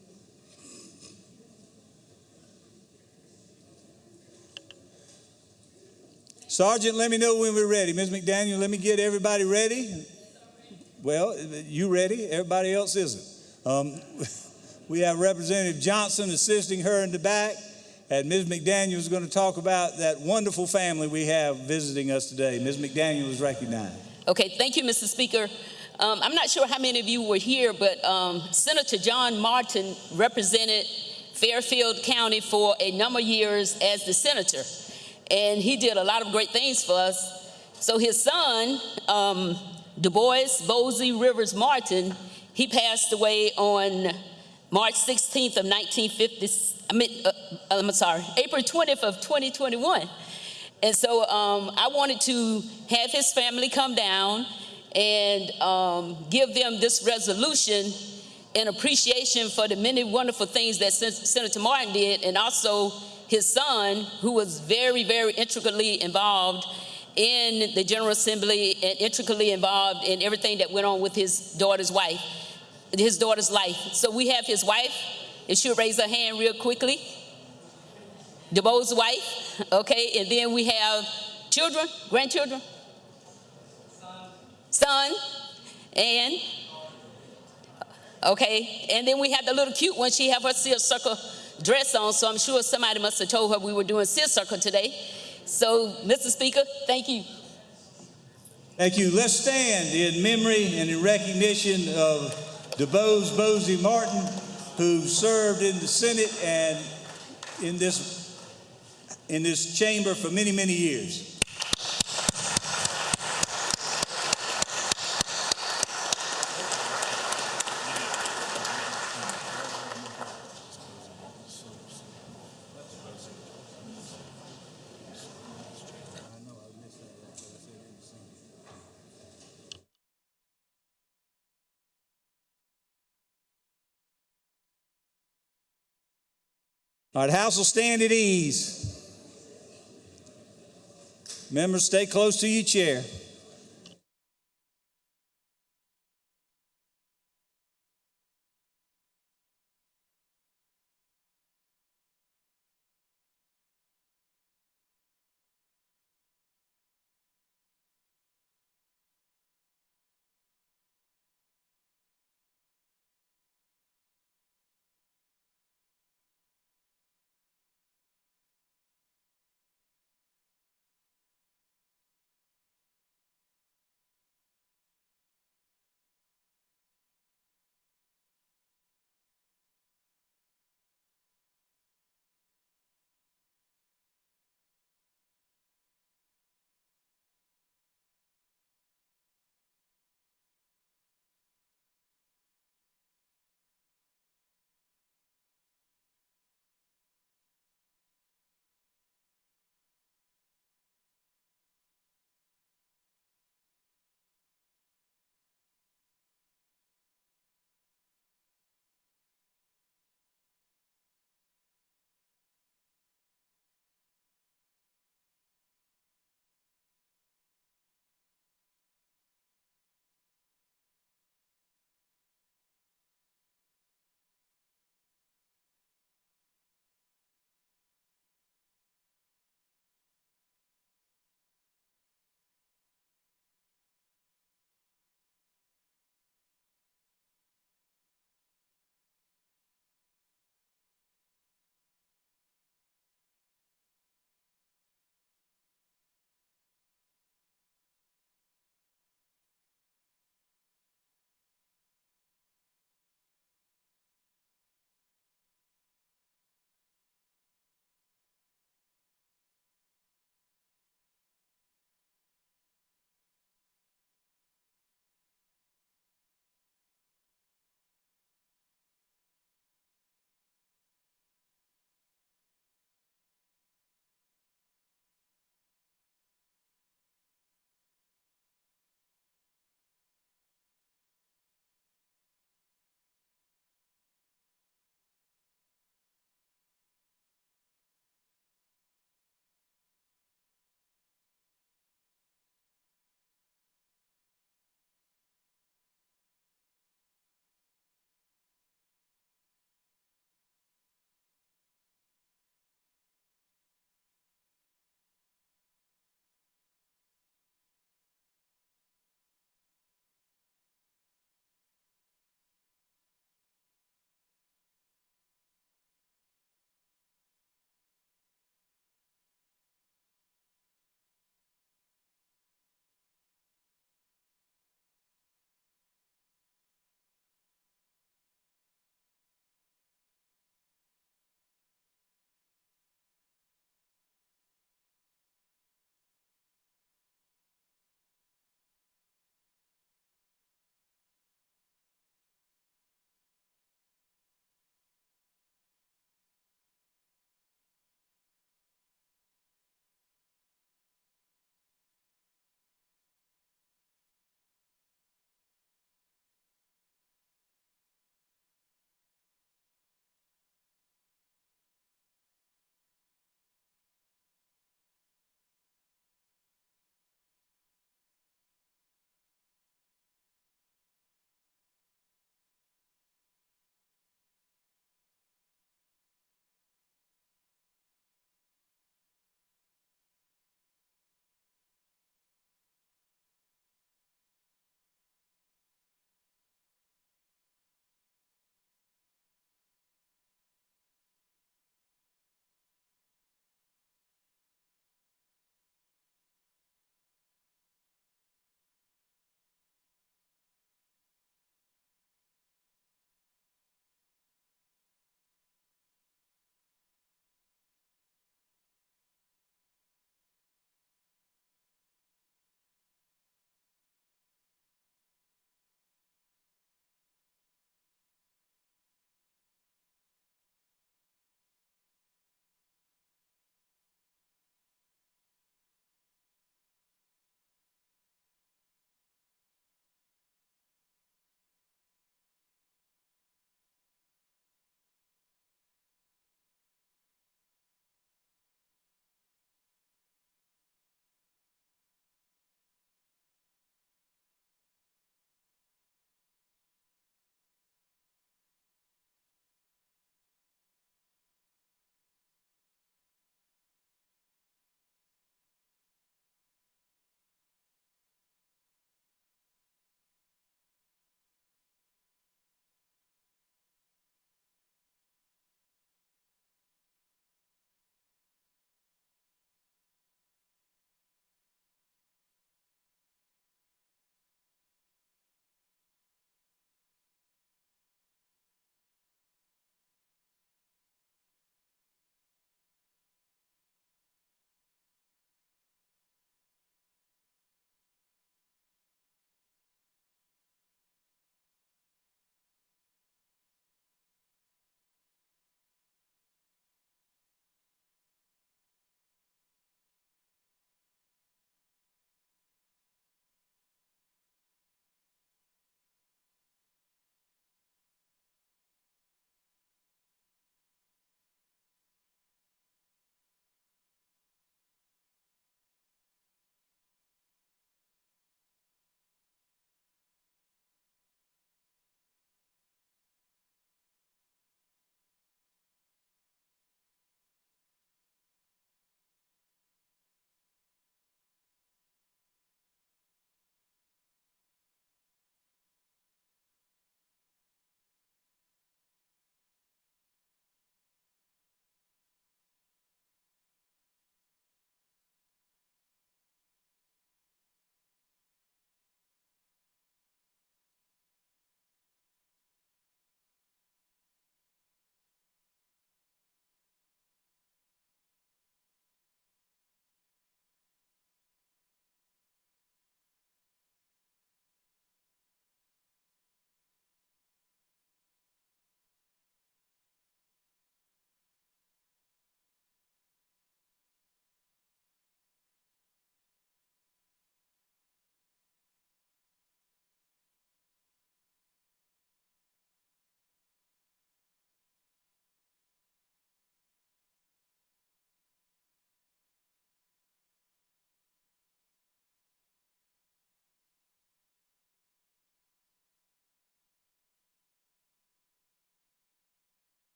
Speaker 1: Sergeant, let me know when we're ready. Ms. McDaniel, let me get everybody ready. Well, you ready? Everybody else isn't. Um, we have Representative Johnson assisting her in the back, and Ms. McDaniel is going to talk about that wonderful family we have visiting us today. Ms. McDaniel is recognized.
Speaker 14: Okay, thank you, Mr. Speaker. Um, I'm not sure how many of you were here, but um, Senator John Martin represented Fairfield County for a number of years as the senator, and he did a lot of great things for us. So his son, um, Du Bois Bosie Rivers Martin, he passed away on March 16th of 1950. I mean, uh, I'm sorry, April 20th of 2021. And so um, I wanted to have his family come down and um, give them this resolution in appreciation for the many wonderful things that Sen- Senator Martin did, and also his son, who was very, very intricately involved in the General Assembly and intricately involved in everything that went on with his daughter's wife, his daughter's life. So we have his wife, and she'll raise her hand real quickly. DeBo's wife, okay, and then we have children, grandchildren, son, and okay, and then we have the little cute one. She have her seersucker dress on, so I'm sure somebody must have told her we were doing seersucker today. So, Mr. Speaker, thank you.
Speaker 1: Thank you. Let's stand in memory and in recognition of DeBose Bosie Martin, who served in the Senate and in this in this chamber for many, many years. All right, House will stand at ease. Members, stay close to your chair.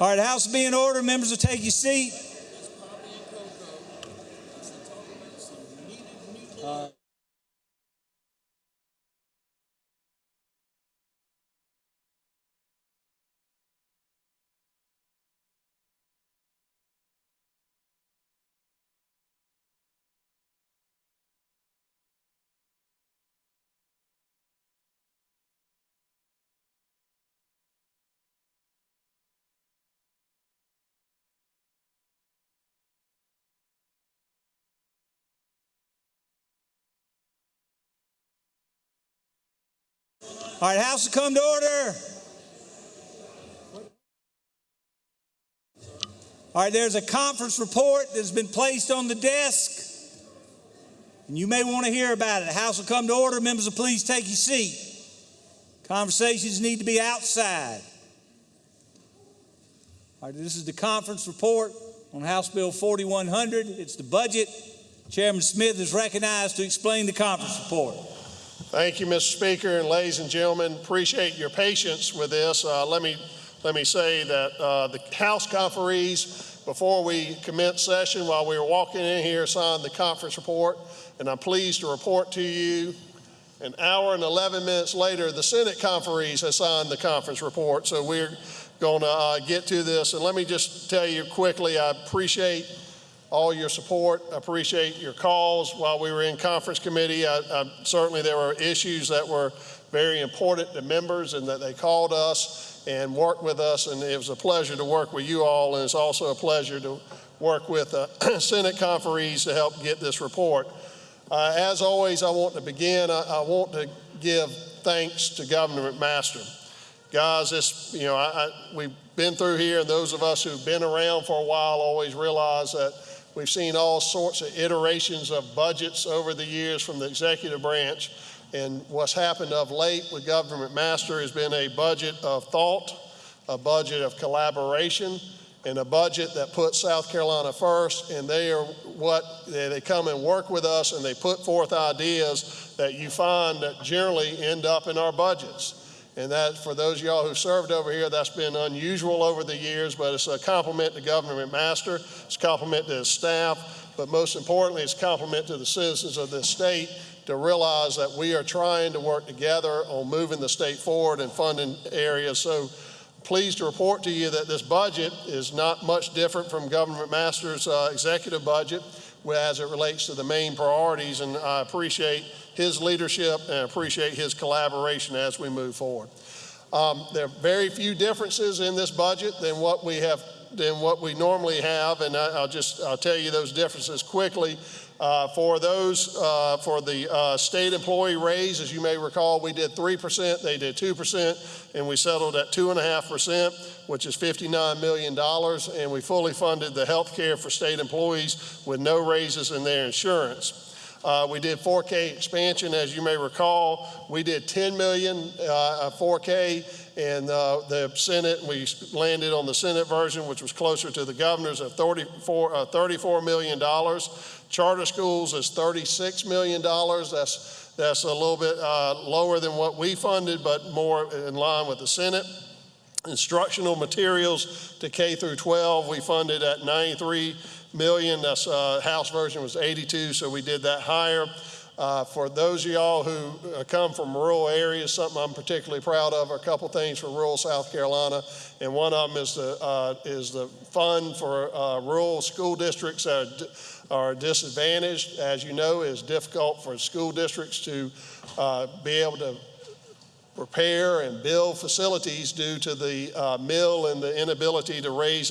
Speaker 1: All right, House be in order. Members will take your seat. Uh, All right, House will come to order. All right, there's a conference report that's been placed on the desk. And you may want to hear about it. The House will come to order. Members please take your seat. Conversations need to be outside. All right, this is the conference report on House Bill 4100. It's the budget. Chairman Smith is recognized to explain the conference report.
Speaker 13: Thank you, Mr. Speaker, and ladies and gentlemen, appreciate your patience with this. Uh, let me let me say that uh, the House conferees, before we commence session, while we were walking in here, signed the conference report, and I'm pleased to report to you. An hour and 11 minutes later, the Senate conferees have signed the conference report. So we're going to uh, get to this, and let me just tell you quickly, I appreciate all your support. I appreciate your calls while we were in conference committee. I, I, certainly there were issues that were very important to members and that they called us and worked with us and it was a pleasure to work with you all and it's also a pleasure to work with uh, Senate conferees to help get this report. Uh, as always, I want to begin, I, I, want to give thanks to Governor McMaster. Guys, this, you know, I, we've been through here and those of us who've been around for a while always realize that We've seen all sorts of iterations of budgets over the years from the executive branch. And what's happened of late with Governor McMaster has been a budget of thought, a budget of collaboration, and a budget that puts South Carolina first. And they are what they come and work with us and they put forth ideas that you find that generally end up in our budgets. And that, for those of y'all who served over here, that's been unusual over the years, but it's a compliment to Governor McMaster, it's a compliment to his staff, but most importantly, it's a compliment to the citizens of this state to realize that we are trying to work together on moving the state forward and funding areas. So pleased to report to you that this budget is not much different from Governor McMaster's uh, executive budget as it relates to the main priorities, and I appreciate his leadership and appreciate his collaboration as we move forward. Um, there are very few differences in this budget than what we have than what we normally have, and I, will just I'll tell you those differences quickly. Uh, for those, uh, for the uh, state employee raise, as you may recall, we did 3%, they did 2%, and we settled at 2.5%, which is $59 million, and we fully funded the health care for state employees with no raises in their insurance. Uh, we did 4K expansion, as you may recall. We did 10 million uh, 4K and uh, the Senate, we landed on the Senate version, which was closer to the governor's of 34, uh, $34 million. Charter schools is $36 million. That's, that's a little bit uh, lower than what we funded, but more in line with the Senate. Instructional materials to K through 12, we funded at 93 million. That's uh, House version was 82, so we did that higher. Uh, for those of y'all who uh, come from rural areas, something I'm particularly proud of are a couple things for rural South Carolina, and one of them is the uh, is the fund for uh, rural school districts that are, are, disadvantaged. As you know, it's difficult for school districts to uh, be able to repair and build facilities due to the uh, mill and the inability to raise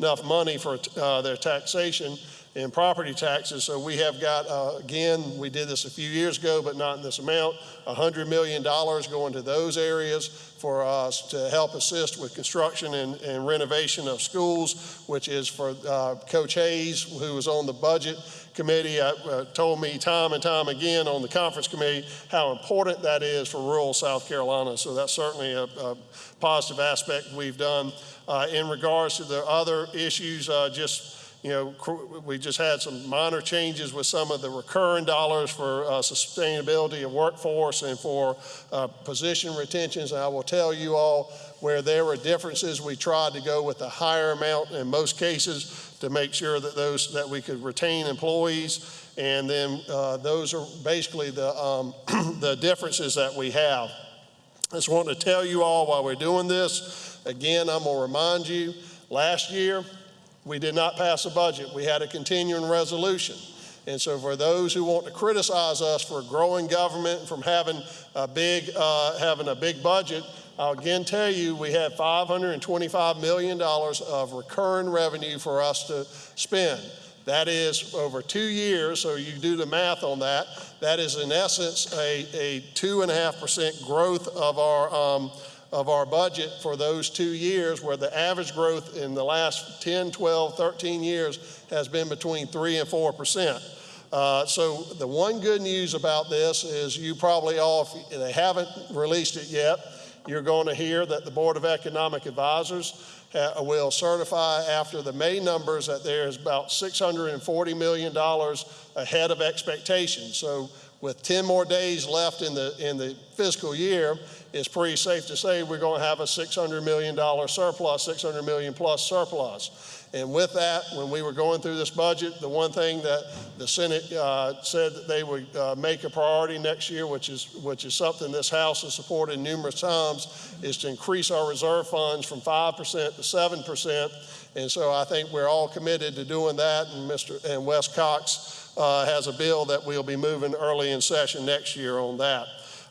Speaker 13: enough money for their taxation and property taxes. So we have got, uh, again, we did this a few years ago, but not in this amount, $100 million going to those areas for us to help assist with construction and, and renovation of schools, which is for uh, Coach Hayes, who was on the budget committee, uh, told me time and time again on the conference committee how important that is for rural South Carolina. So that's certainly a, a positive aspect we've done. Uh, in regards to the other issues, uh, just you know, we just had some minor changes with some of the recurring dollars for uh, sustainability of workforce and for uh, position retentions. And I will tell you all where there were differences, we tried to go with a higher amount in most cases to make sure that those that we could retain employees. And then uh, those are basically the um, the differences that we have. I just want to tell you all while we're doing this, again, I'm to remind you last year we did not pass a budget. We had a continuing resolution. And so, for those who want to criticize us for growing government and from having a big, uh, having a big budget, I'll again tell you we had $525 million of recurring revenue for us to spend. That is over two years, so you do the math on that. That is, in essence, a, a 2.5% growth of our, um, of our budget for those two years, where the average growth in the last 10, 12, 13 years has been between 3 and 4%. Uh, so the one good news about this is you probably all, if they haven't released it yet, you're going to hear that the Board of Economic Advisors uh, will certify after the May numbers that there is about $640 million ahead of expectations. So with 10 more days left in the, in the fiscal year, it's pretty safe to say we're going to have a $600 million surplus, 600 million plus surplus. And with that, when we were going through this budget, the one thing that the Senate uh, said that they would uh, make a priority next year, which is, which is something this House has supported numerous times, is to increase our reserve funds from 5% to 7%. And so I think we're all committed to doing that. And Mr. and West Cox uh, has a bill that we'll be moving early in session next year on that.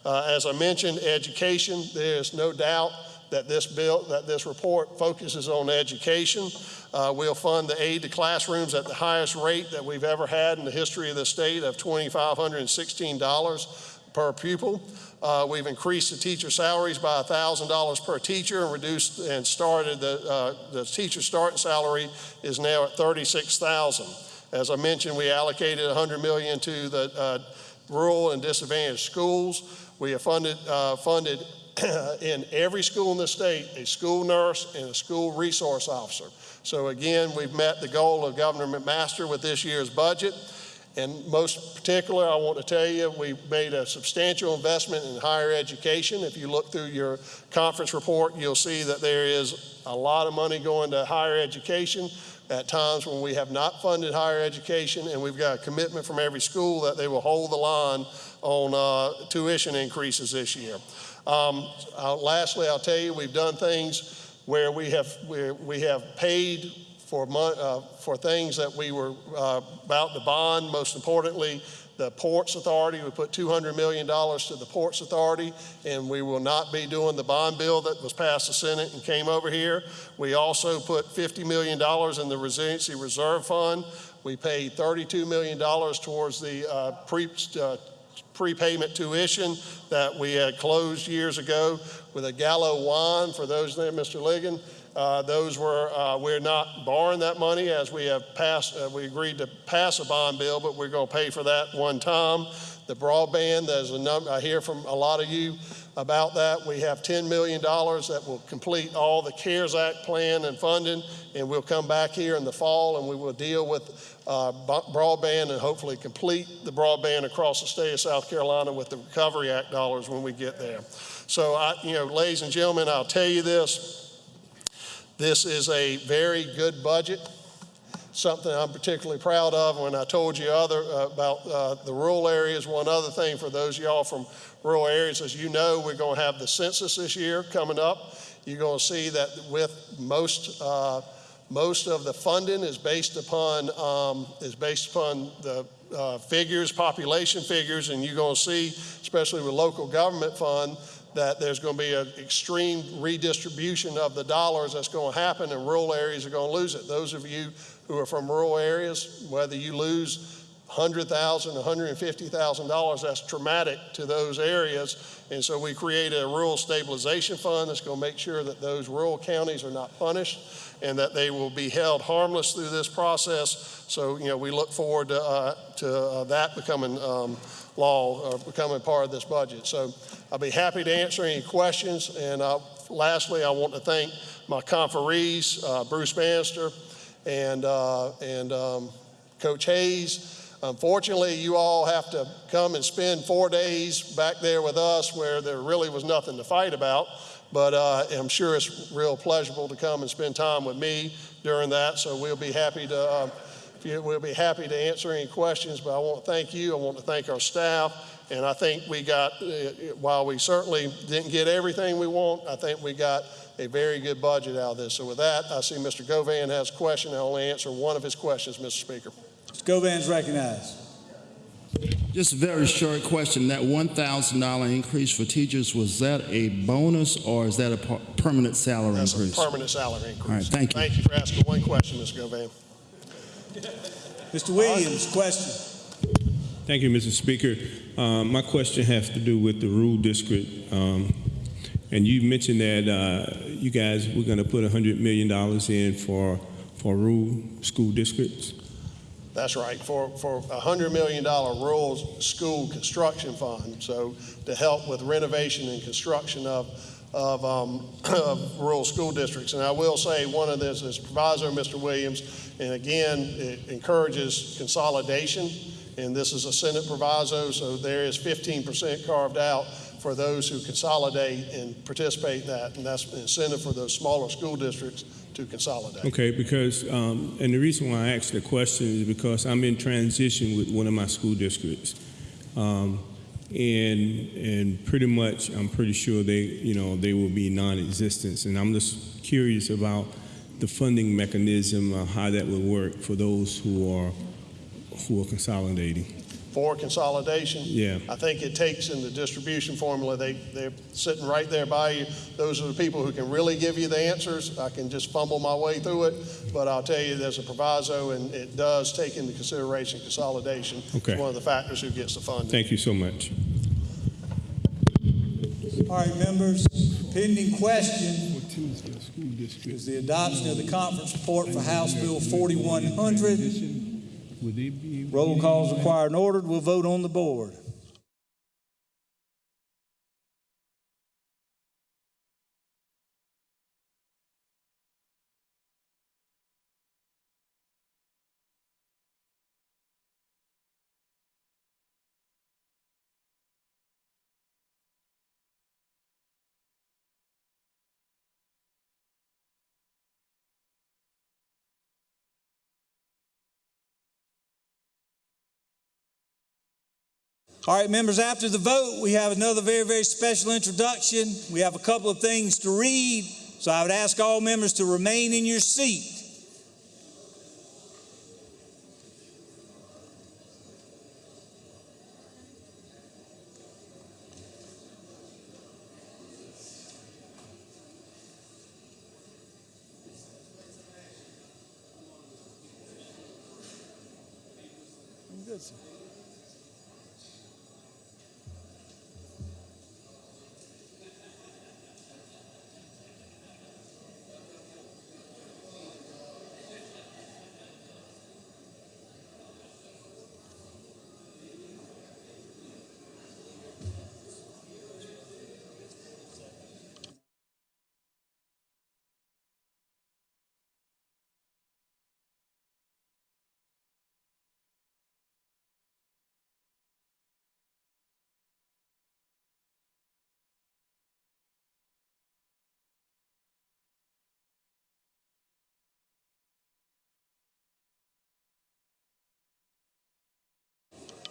Speaker 13: Uh, as I mentioned, education, there's no doubt that this bill, that this report focuses on education. Uh, we'll fund the aid to classrooms at the highest rate that we've ever had in the history of the state of $2,516 per pupil. Uh, we've increased the teacher salaries by $1,000 per teacher and reduced and started the, uh, the teacher starting salary is now at 36,000. As I mentioned, we allocated 100 million to the uh, rural and disadvantaged schools. We have funded, uh, funded in every school in the state a school nurse and a school resource officer. So again, we've met the goal of Governor McMaster with this year's budget. And most particular, I want to tell you, we made a substantial investment in higher education. If you look through your conference report, you'll see that there is a lot of money going to higher education at times when we have not funded higher education, and we've got a commitment from every school that they will hold the line on uh, tuition increases this year. Um, lastly, I'll tell you, we've done things where we have, where we have paid for, uh, for things that we were uh, about to bond. Most importantly, the Ports Authority. We put $200 million to the Ports Authority, and we will not be doing the bond bill that was passed the Senate and came over here. We also put $50 million in the Resiliency Reserve Fund. We paid $32 million towards the uh, pre, uh, prepayment tuition that we had closed years ago with a Gallo wine for those there, Mr. Ligon. Uh, those were, uh, we're not borrowing that money as we have passed, uh, we agreed to pass a bond bill, but we're going to pay for that one time. The broadband, there's a number, I hear from a lot of you about that. We have $10 million that will complete all the CARES Act plan and funding, and we'll come back here in the fall and we will deal with uh, broadband and hopefully complete the broadband across the state of South Carolina with the Recovery Act dollars when we get there. So, I, you know, ladies and gentlemen, I'll tell you this. This is a very good budget, something I'm particularly proud of. When I told you other uh, about uh, the rural areas, one other thing for those y'all from rural areas, as you know, we're going to have the census this year coming up. You're going to see that with most uh, most of the funding is based upon um, is based upon the uh, figures, population figures, and you're going to see, especially with local government fund, that there's going to be an extreme redistribution of the dollars that's going to happen, and rural areas are going to lose it. Those of you who are from rural areas, whether you lose $100,000, $150,000, that's traumatic to those areas. And so we created a rural stabilization fund that's going to make sure that those rural counties are not punished and that they will be held harmless through this process. So, you know, we look forward to, uh, to uh, that becoming um, law or becoming part of this budget. So I'll be happy to answer any questions. And uh, lastly, I want to thank my conferees, uh, Bruce Bannister and, uh, and um, Coach Hayes. Unfortunately, you all have to come and spend four days back there with us where there really was nothing to fight about. But uh, I'm sure it's real pleasurable to come and spend time with me during that. So we'll be happy to uh, we'll be happy to answer any questions. But I want to thank you. I want to thank our staff. And I think we got, uh, while we certainly didn't get everything we want, I think we got a very good budget out of this. So with that, I see Mr. Govan has a question. I'll only answer one of his questions, Mr. Speaker.
Speaker 1: Mr. Govan's recognized.
Speaker 16: Just a very short question. That $1,000 increase for teachers, was that a bonus or is that a permanent salary
Speaker 13: That's
Speaker 16: increase?
Speaker 13: a permanent salary increase.
Speaker 16: All right, thank you.
Speaker 13: Thank you for asking one question, Mr. Govan.
Speaker 1: Mr. Williams, question.
Speaker 17: Thank you, Mr. Speaker. Um, my question has to do with the rural district. Um, and you mentioned that uh, you guys were going to put $100 million in for, for rural school districts.
Speaker 13: That's right, for, for a $100 million rural school construction fund, so to help with renovation and construction of, of, um, rural school districts. And I will say, one of this is proviso, Mr. Williams, and again, it encourages consolidation, and this is a Senate proviso, so there is 15% carved out for those who consolidate and participate in that, and that's an incentive for those smaller school districts to consolidate.
Speaker 17: Okay, because, um, and the reason why I asked the question is because I'm in transition with one of my school districts. Um, and, and pretty much, I'm pretty sure they, you know, they will be non-existent. And I'm just curious about the funding mechanism, uh, how that would work for those who are, who are consolidating.
Speaker 13: For consolidation,
Speaker 17: Yeah.
Speaker 13: I think it takes in the distribution formula, they, they're sitting right there by you. Those are the people who can really give you the answers. I can just fumble my way through it, but I'll tell you, there's a proviso, and it does take into consideration consolidation.
Speaker 17: Okay.
Speaker 13: It's one of the factors who gets the funding.
Speaker 17: Thank you so much.
Speaker 1: All right, members, pending question is the adoption of the conference report for House Bill 4100. Roll calls required and ordered. We'll vote on the board. All right, members, after the vote, we have another very, very special introduction. We have a couple of things to read, so I would ask all members to remain in your seat.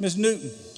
Speaker 1: Ms. Newton.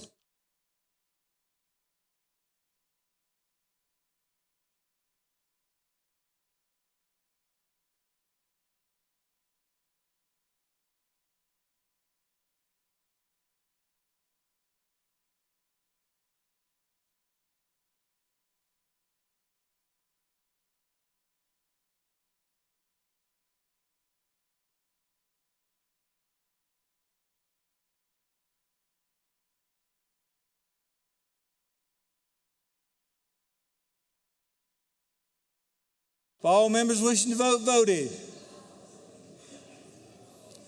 Speaker 1: If all members wishing to vote voted.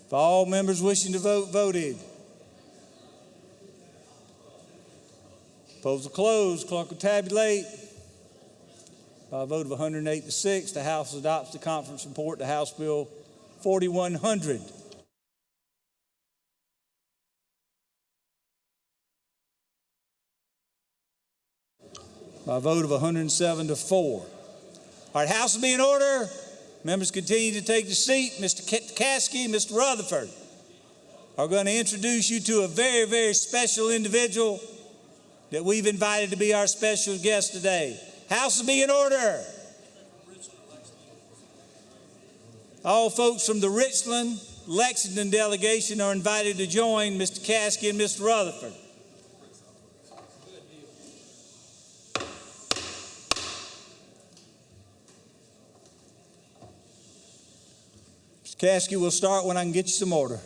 Speaker 1: If all members wishing to vote voted. Polls are closed. Clerk will tabulate. By a vote of 108 to 6, the House adopts the conference report to House Bill 4100. By a vote of 107 to 4. All right, House will be in order. Members continue to take the seat. Mr. Caskey, Mr. Rutherford are going to introduce you to a very, very special individual that we've invited to be our special guest today. House will be in order. All folks from the Richland, Lexington delegation are invited to join Mr. Caskey and Mr. Rutherford. Mr. Caskey, we'll start when I can get you some order.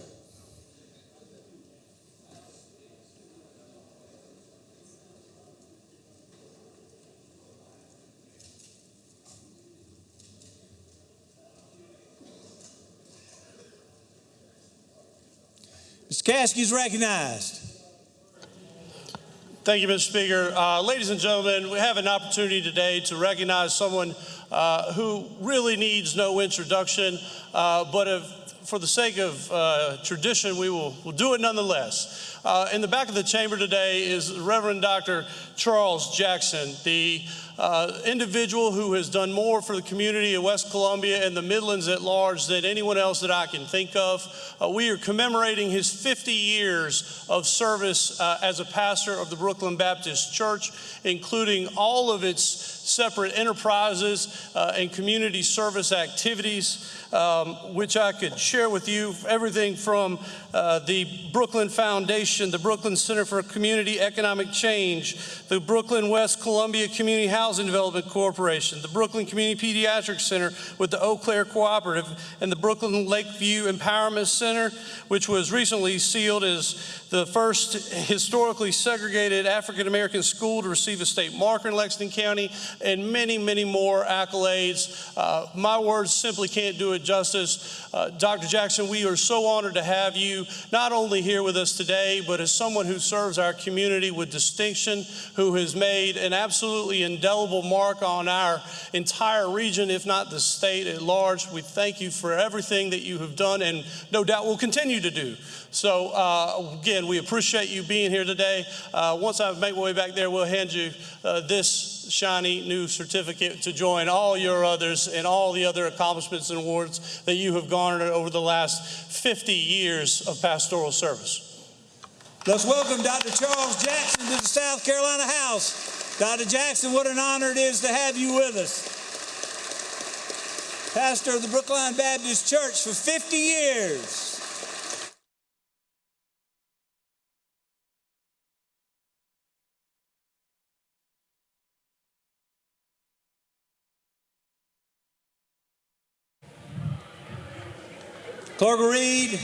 Speaker 1: Mr. Caskey is recognized.
Speaker 18: Thank you, Mr. Speaker. Uh, ladies and gentlemen, we have an opportunity today to recognize someone uh, who really needs no introduction, uh, but if, for the sake of uh, tradition, we will we'll do it nonetheless. Uh, in the back of the chamber today is Reverend Dr. Charles Jackson, the uh, individual who has done more for the community of West Columbia and the Midlands at large than anyone else that I can think of. Uh, we are commemorating his 50 years of service uh, as a pastor of the Brooklyn Baptist Church, including all of its separate enterprises uh, and community service activities um, which I could share with you. Everything from uh, the Brooklyn Foundation, the Brooklyn Center for Community Economic Change, the Brooklyn West Columbia Community Housing Development Corporation, the Brooklyn Community Pediatric Center with the Eau Claire Cooperative, and the Brooklyn Lakeview Empowerment Center, which was recently sealed as the first historically segregated African American school to receive a state marker in Lexington County, and many, many more accolades. Uh, my words simply can't do it justice. Uh, Dr. Jackson, we are so honored to have you not only here with us today, but as someone who serves our community with distinction, who has made an absolutely indelible mark on our entire region, if not the state at large. We thank you for everything that you have done and no doubt will continue to do. So, uh, again, we appreciate you being here today. Uh, once I make my way back there, we'll hand you uh, this shiny new certificate to join all your others and all the other accomplishments and awards that you have garnered over the last 50 years of pastoral service.
Speaker 1: Let's welcome Dr. Charles Jackson to the South Carolina House. Dr. Jackson, what an honor it is to have you with us. Pastor of the Brooklyn Baptist Church for 50 years. Clerk Reed.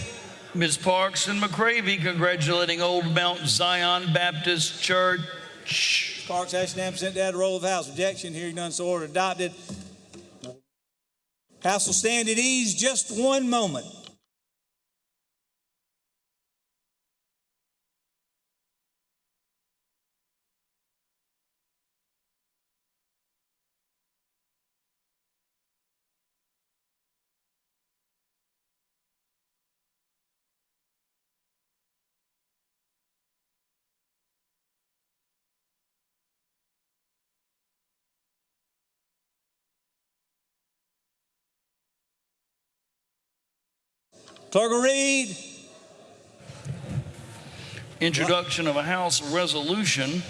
Speaker 3: Ms. Parks and McCravy congratulating Old Mount Zion Baptist Church.
Speaker 1: Parks, Ashton, sent that roll of House. Objection, hearing none, so ordered. Adopted. House will stand at ease just one moment. Clerk will read.
Speaker 3: Introduction of a House resolution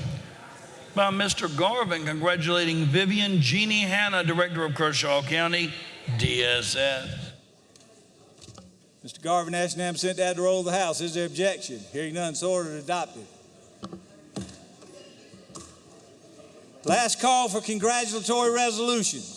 Speaker 3: by Mr. Garvin congratulating Vivian Jeannie Hanna, Director of Kershaw County, DSS.
Speaker 1: Mr. Garvin Ashton sent that to roll of the House. Is there objection? Hearing none, so ordered. Adopted. Last call for congratulatory resolutions.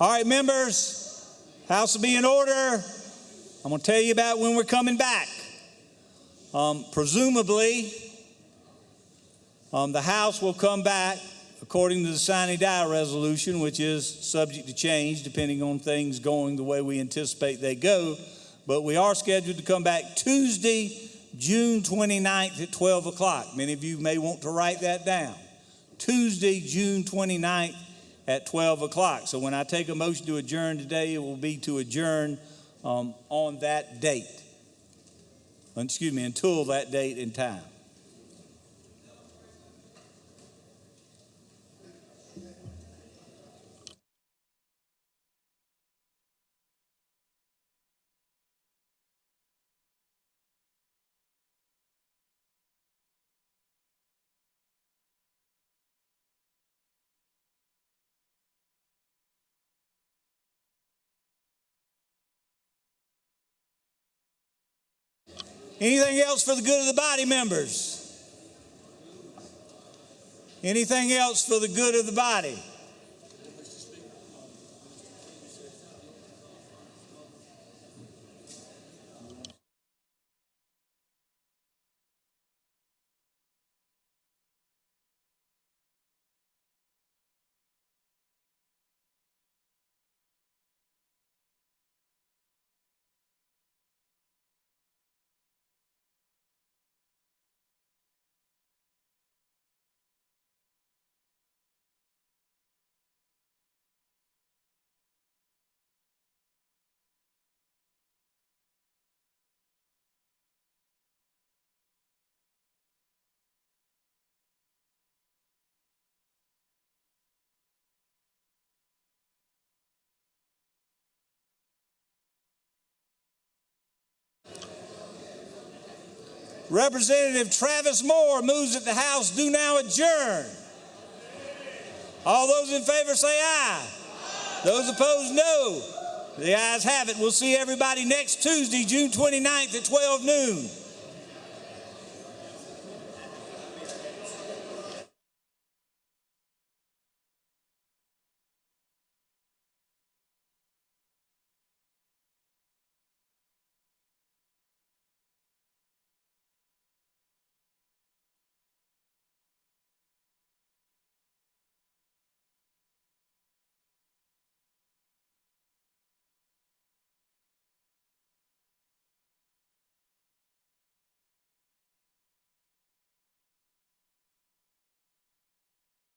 Speaker 1: All right, members, house will be in order. I'm going to tell you about when we're coming back. Um, presumably, um, the House will come back according to the sine die resolution, which is subject to change depending on things going the way we anticipate they go. But we are scheduled to come back Tuesday, June 29th at 12 o'clock. Many of you may want to write that down. Tuesday, June 29th at 12 o'clock. So when I take a motion to adjourn today, it will be to adjourn um, on that date. Excuse me, until that date and time. Anything else for the good of the body, members? Anything else for the good of the body? Representative Travis Moore moves that the House do now adjourn. All those in favor say aye. Those opposed, no. The ayes have it. We'll see everybody next Tuesday, June 29th at 12 noon.